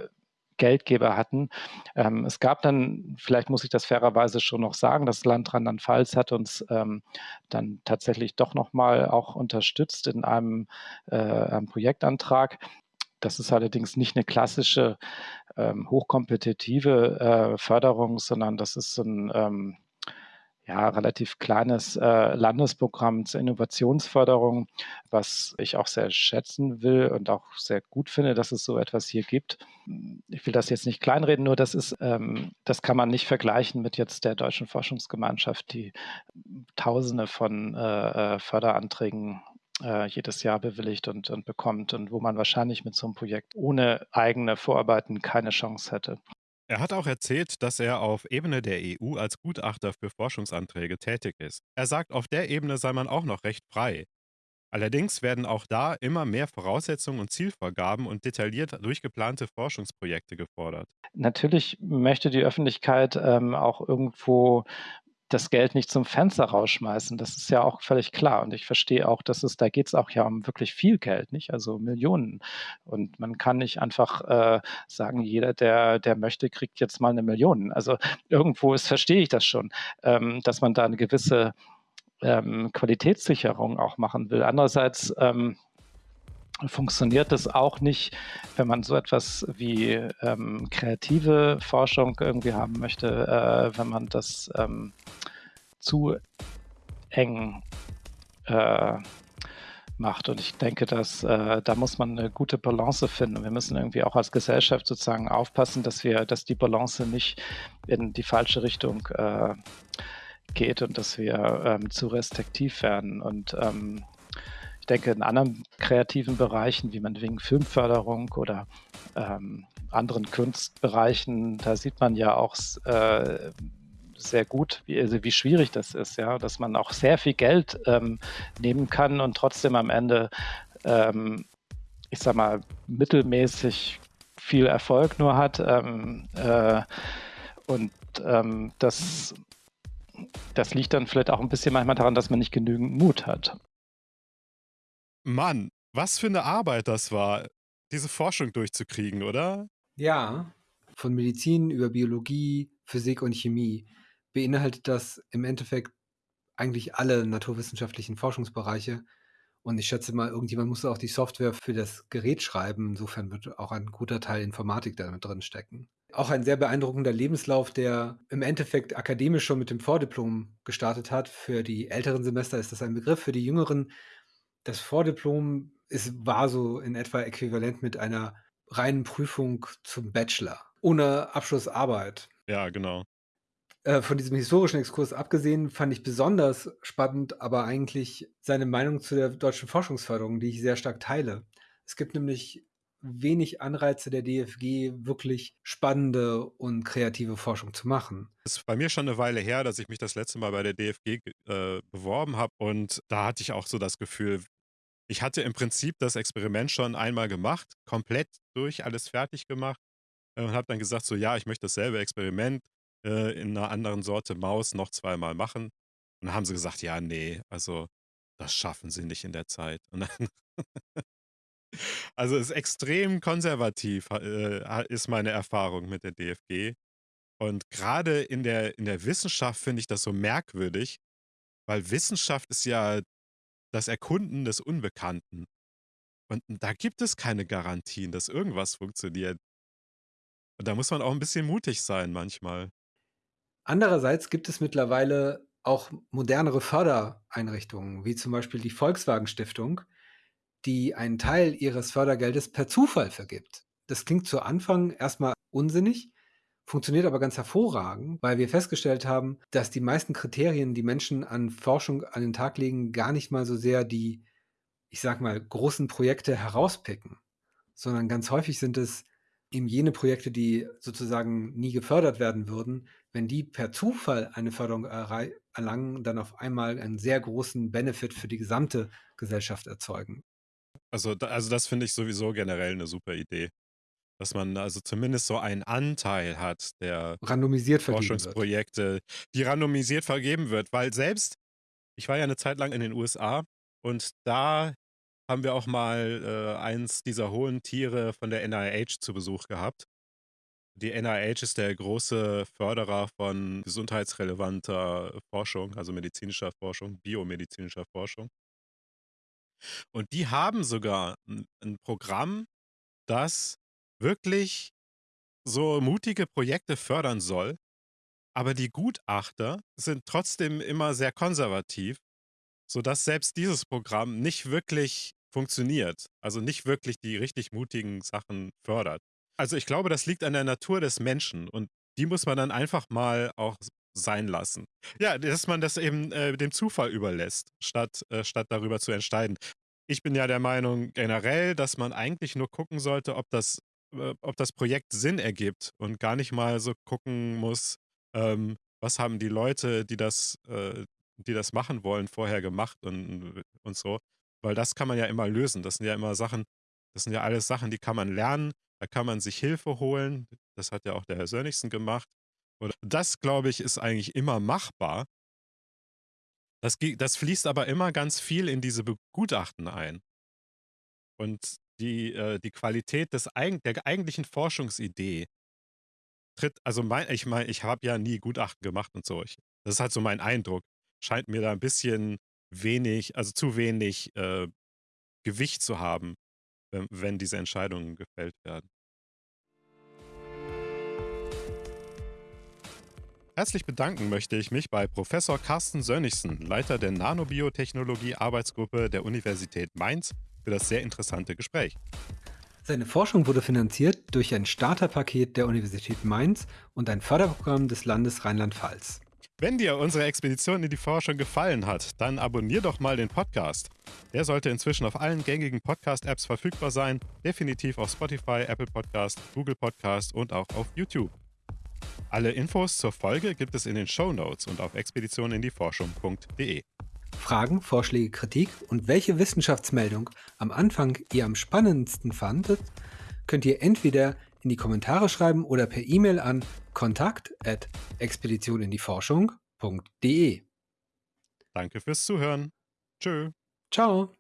Geldgeber hatten. Ähm, es gab dann, vielleicht muss ich das fairerweise schon noch sagen, das Land Rheinland-Pfalz hat uns ähm, dann tatsächlich doch nochmal auch unterstützt in einem, äh, einem Projektantrag. Das ist allerdings nicht eine klassische ähm, hochkompetitive äh, Förderung, sondern das ist ein ähm, ja, relativ kleines äh, Landesprogramm zur Innovationsförderung, was ich auch sehr schätzen will und auch sehr gut finde, dass es so etwas hier gibt. Ich will das jetzt nicht kleinreden, nur das ist, ähm, das kann man nicht vergleichen mit jetzt der deutschen Forschungsgemeinschaft, die Tausende von äh, äh Förderanträgen äh, jedes Jahr bewilligt und, und bekommt und wo man wahrscheinlich mit so einem Projekt ohne eigene Vorarbeiten keine Chance hätte. Er hat auch erzählt, dass er auf Ebene der EU als Gutachter für Forschungsanträge tätig ist. Er sagt, auf der Ebene sei man auch noch recht frei. Allerdings werden auch da immer mehr Voraussetzungen und Zielvorgaben und detailliert durchgeplante Forschungsprojekte gefordert. Natürlich möchte die Öffentlichkeit ähm, auch irgendwo das Geld nicht zum Fenster rausschmeißen. Das ist ja auch völlig klar. Und ich verstehe auch, dass es, da geht es auch ja um wirklich viel Geld, nicht? Also Millionen. Und man kann nicht einfach äh, sagen, jeder, der, der möchte, kriegt jetzt mal eine Million. Also irgendwo ist, verstehe ich das schon, ähm, dass man da eine gewisse ähm, Qualitätssicherung auch machen will. Andererseits ähm, funktioniert das auch nicht, wenn man so etwas wie ähm, kreative Forschung irgendwie haben möchte, äh, wenn man das ähm, zu eng äh, macht. Und ich denke, dass äh, da muss man eine gute Balance finden. Wir müssen irgendwie auch als Gesellschaft sozusagen aufpassen, dass wir, dass die Balance nicht in die falsche Richtung äh, geht und dass wir ähm, zu restriktiv werden. Und ähm, denke, in anderen kreativen Bereichen, wie man wegen Filmförderung oder ähm, anderen Kunstbereichen, da sieht man ja auch äh, sehr gut, wie, also wie schwierig das ist, ja, dass man auch sehr viel Geld ähm, nehmen kann und trotzdem am Ende, ähm, ich sag mal, mittelmäßig viel Erfolg nur hat. Ähm, äh, und ähm, das, das liegt dann vielleicht auch ein bisschen manchmal daran, dass man nicht genügend Mut hat. Mann, was für eine Arbeit das war, diese Forschung durchzukriegen, oder? Ja, von Medizin über Biologie, Physik und Chemie beinhaltet das im Endeffekt eigentlich alle naturwissenschaftlichen Forschungsbereiche. Und ich schätze mal, irgendjemand muss auch die Software für das Gerät schreiben. Insofern wird auch ein guter Teil Informatik damit drin stecken. Auch ein sehr beeindruckender Lebenslauf, der im Endeffekt akademisch schon mit dem Vordiplom gestartet hat. Für die älteren Semester ist das ein Begriff, für die jüngeren das Vordiplom ist, war so in etwa äquivalent mit einer reinen Prüfung zum Bachelor, ohne Abschlussarbeit. Ja, genau. Äh, von diesem historischen Exkurs abgesehen fand ich besonders spannend, aber eigentlich seine Meinung zu der deutschen Forschungsförderung, die ich sehr stark teile. Es gibt nämlich wenig Anreize der DFG, wirklich spannende und kreative Forschung zu machen. Es ist bei mir schon eine Weile her, dass ich mich das letzte Mal bei der DFG äh, beworben habe und da hatte ich auch so das Gefühl, ich hatte im Prinzip das Experiment schon einmal gemacht, komplett durch, alles fertig gemacht äh, und habe dann gesagt, so ja, ich möchte dasselbe Experiment äh, in einer anderen Sorte Maus noch zweimal machen. Und dann haben sie gesagt, ja, nee, also das schaffen sie nicht in der Zeit. Also ist extrem konservativ, äh, ist meine Erfahrung mit der DFG. Und gerade in der, in der Wissenschaft finde ich das so merkwürdig, weil Wissenschaft ist ja das Erkunden des Unbekannten. Und da gibt es keine Garantien, dass irgendwas funktioniert. Und da muss man auch ein bisschen mutig sein manchmal. Andererseits gibt es mittlerweile auch modernere Fördereinrichtungen, wie zum Beispiel die Volkswagen Stiftung, die einen Teil ihres Fördergeldes per Zufall vergibt. Das klingt zu Anfang erstmal unsinnig, funktioniert aber ganz hervorragend, weil wir festgestellt haben, dass die meisten Kriterien, die Menschen an Forschung an den Tag legen, gar nicht mal so sehr die, ich sag mal, großen Projekte herauspicken, sondern ganz häufig sind es eben jene Projekte, die sozusagen nie gefördert werden würden, wenn die per Zufall eine Förderung erlangen, dann auf einmal einen sehr großen Benefit für die gesamte Gesellschaft erzeugen. Also, also das finde ich sowieso generell eine super Idee. Dass man also zumindest so einen Anteil hat der randomisiert Forschungsprojekte, wird. die randomisiert vergeben wird. Weil selbst, ich war ja eine Zeit lang in den USA und da haben wir auch mal äh, eins dieser hohen Tiere von der NIH zu Besuch gehabt. Die NIH ist der große Förderer von gesundheitsrelevanter Forschung, also medizinischer Forschung, biomedizinischer Forschung. Und die haben sogar ein, ein Programm, das wirklich so mutige Projekte fördern soll, aber die Gutachter sind trotzdem immer sehr konservativ, sodass selbst dieses Programm nicht wirklich funktioniert, also nicht wirklich die richtig mutigen Sachen fördert. Also ich glaube, das liegt an der Natur des Menschen und die muss man dann einfach mal auch sein lassen. Ja, dass man das eben äh, dem Zufall überlässt, statt, äh, statt darüber zu entscheiden. Ich bin ja der Meinung generell, dass man eigentlich nur gucken sollte, ob das ob das Projekt Sinn ergibt und gar nicht mal so gucken muss, ähm, was haben die Leute, die das, äh, die das machen wollen, vorher gemacht und, und so. Weil das kann man ja immer lösen. Das sind ja immer Sachen, das sind ja alles Sachen, die kann man lernen, da kann man sich Hilfe holen. Das hat ja auch der Herr Sönnigsen gemacht. Und das, glaube ich, ist eigentlich immer machbar. Das, das fließt aber immer ganz viel in diese Begutachten ein. Und die, äh, die Qualität des, der eigentlichen Forschungsidee tritt, also mein, ich meine, ich habe ja nie Gutachten gemacht und so. Ich, das ist halt so mein Eindruck. Scheint mir da ein bisschen wenig, also zu wenig äh, Gewicht zu haben, wenn, wenn diese Entscheidungen gefällt werden. Herzlich bedanken möchte ich mich bei Professor Carsten Sönnigsen, Leiter der Nanobiotechnologie Arbeitsgruppe der Universität Mainz, für das sehr interessante Gespräch. Seine Forschung wurde finanziert durch ein Starterpaket der Universität Mainz und ein Förderprogramm des Landes Rheinland-Pfalz. Wenn dir unsere Expedition in die Forschung gefallen hat, dann abonnier doch mal den Podcast. Der sollte inzwischen auf allen gängigen Podcast-Apps verfügbar sein, definitiv auf Spotify, Apple Podcast, Google Podcast und auch auf YouTube. Alle Infos zur Folge gibt es in den Show Notes und auf expeditioninDieForschung.de. Fragen, Vorschläge, Kritik und welche Wissenschaftsmeldung am Anfang ihr am spannendsten fandet, könnt ihr entweder in die Kommentare schreiben oder per E-Mail an kontakt@expeditionindieforschung.de. Danke fürs Zuhören. Tschö. Ciao.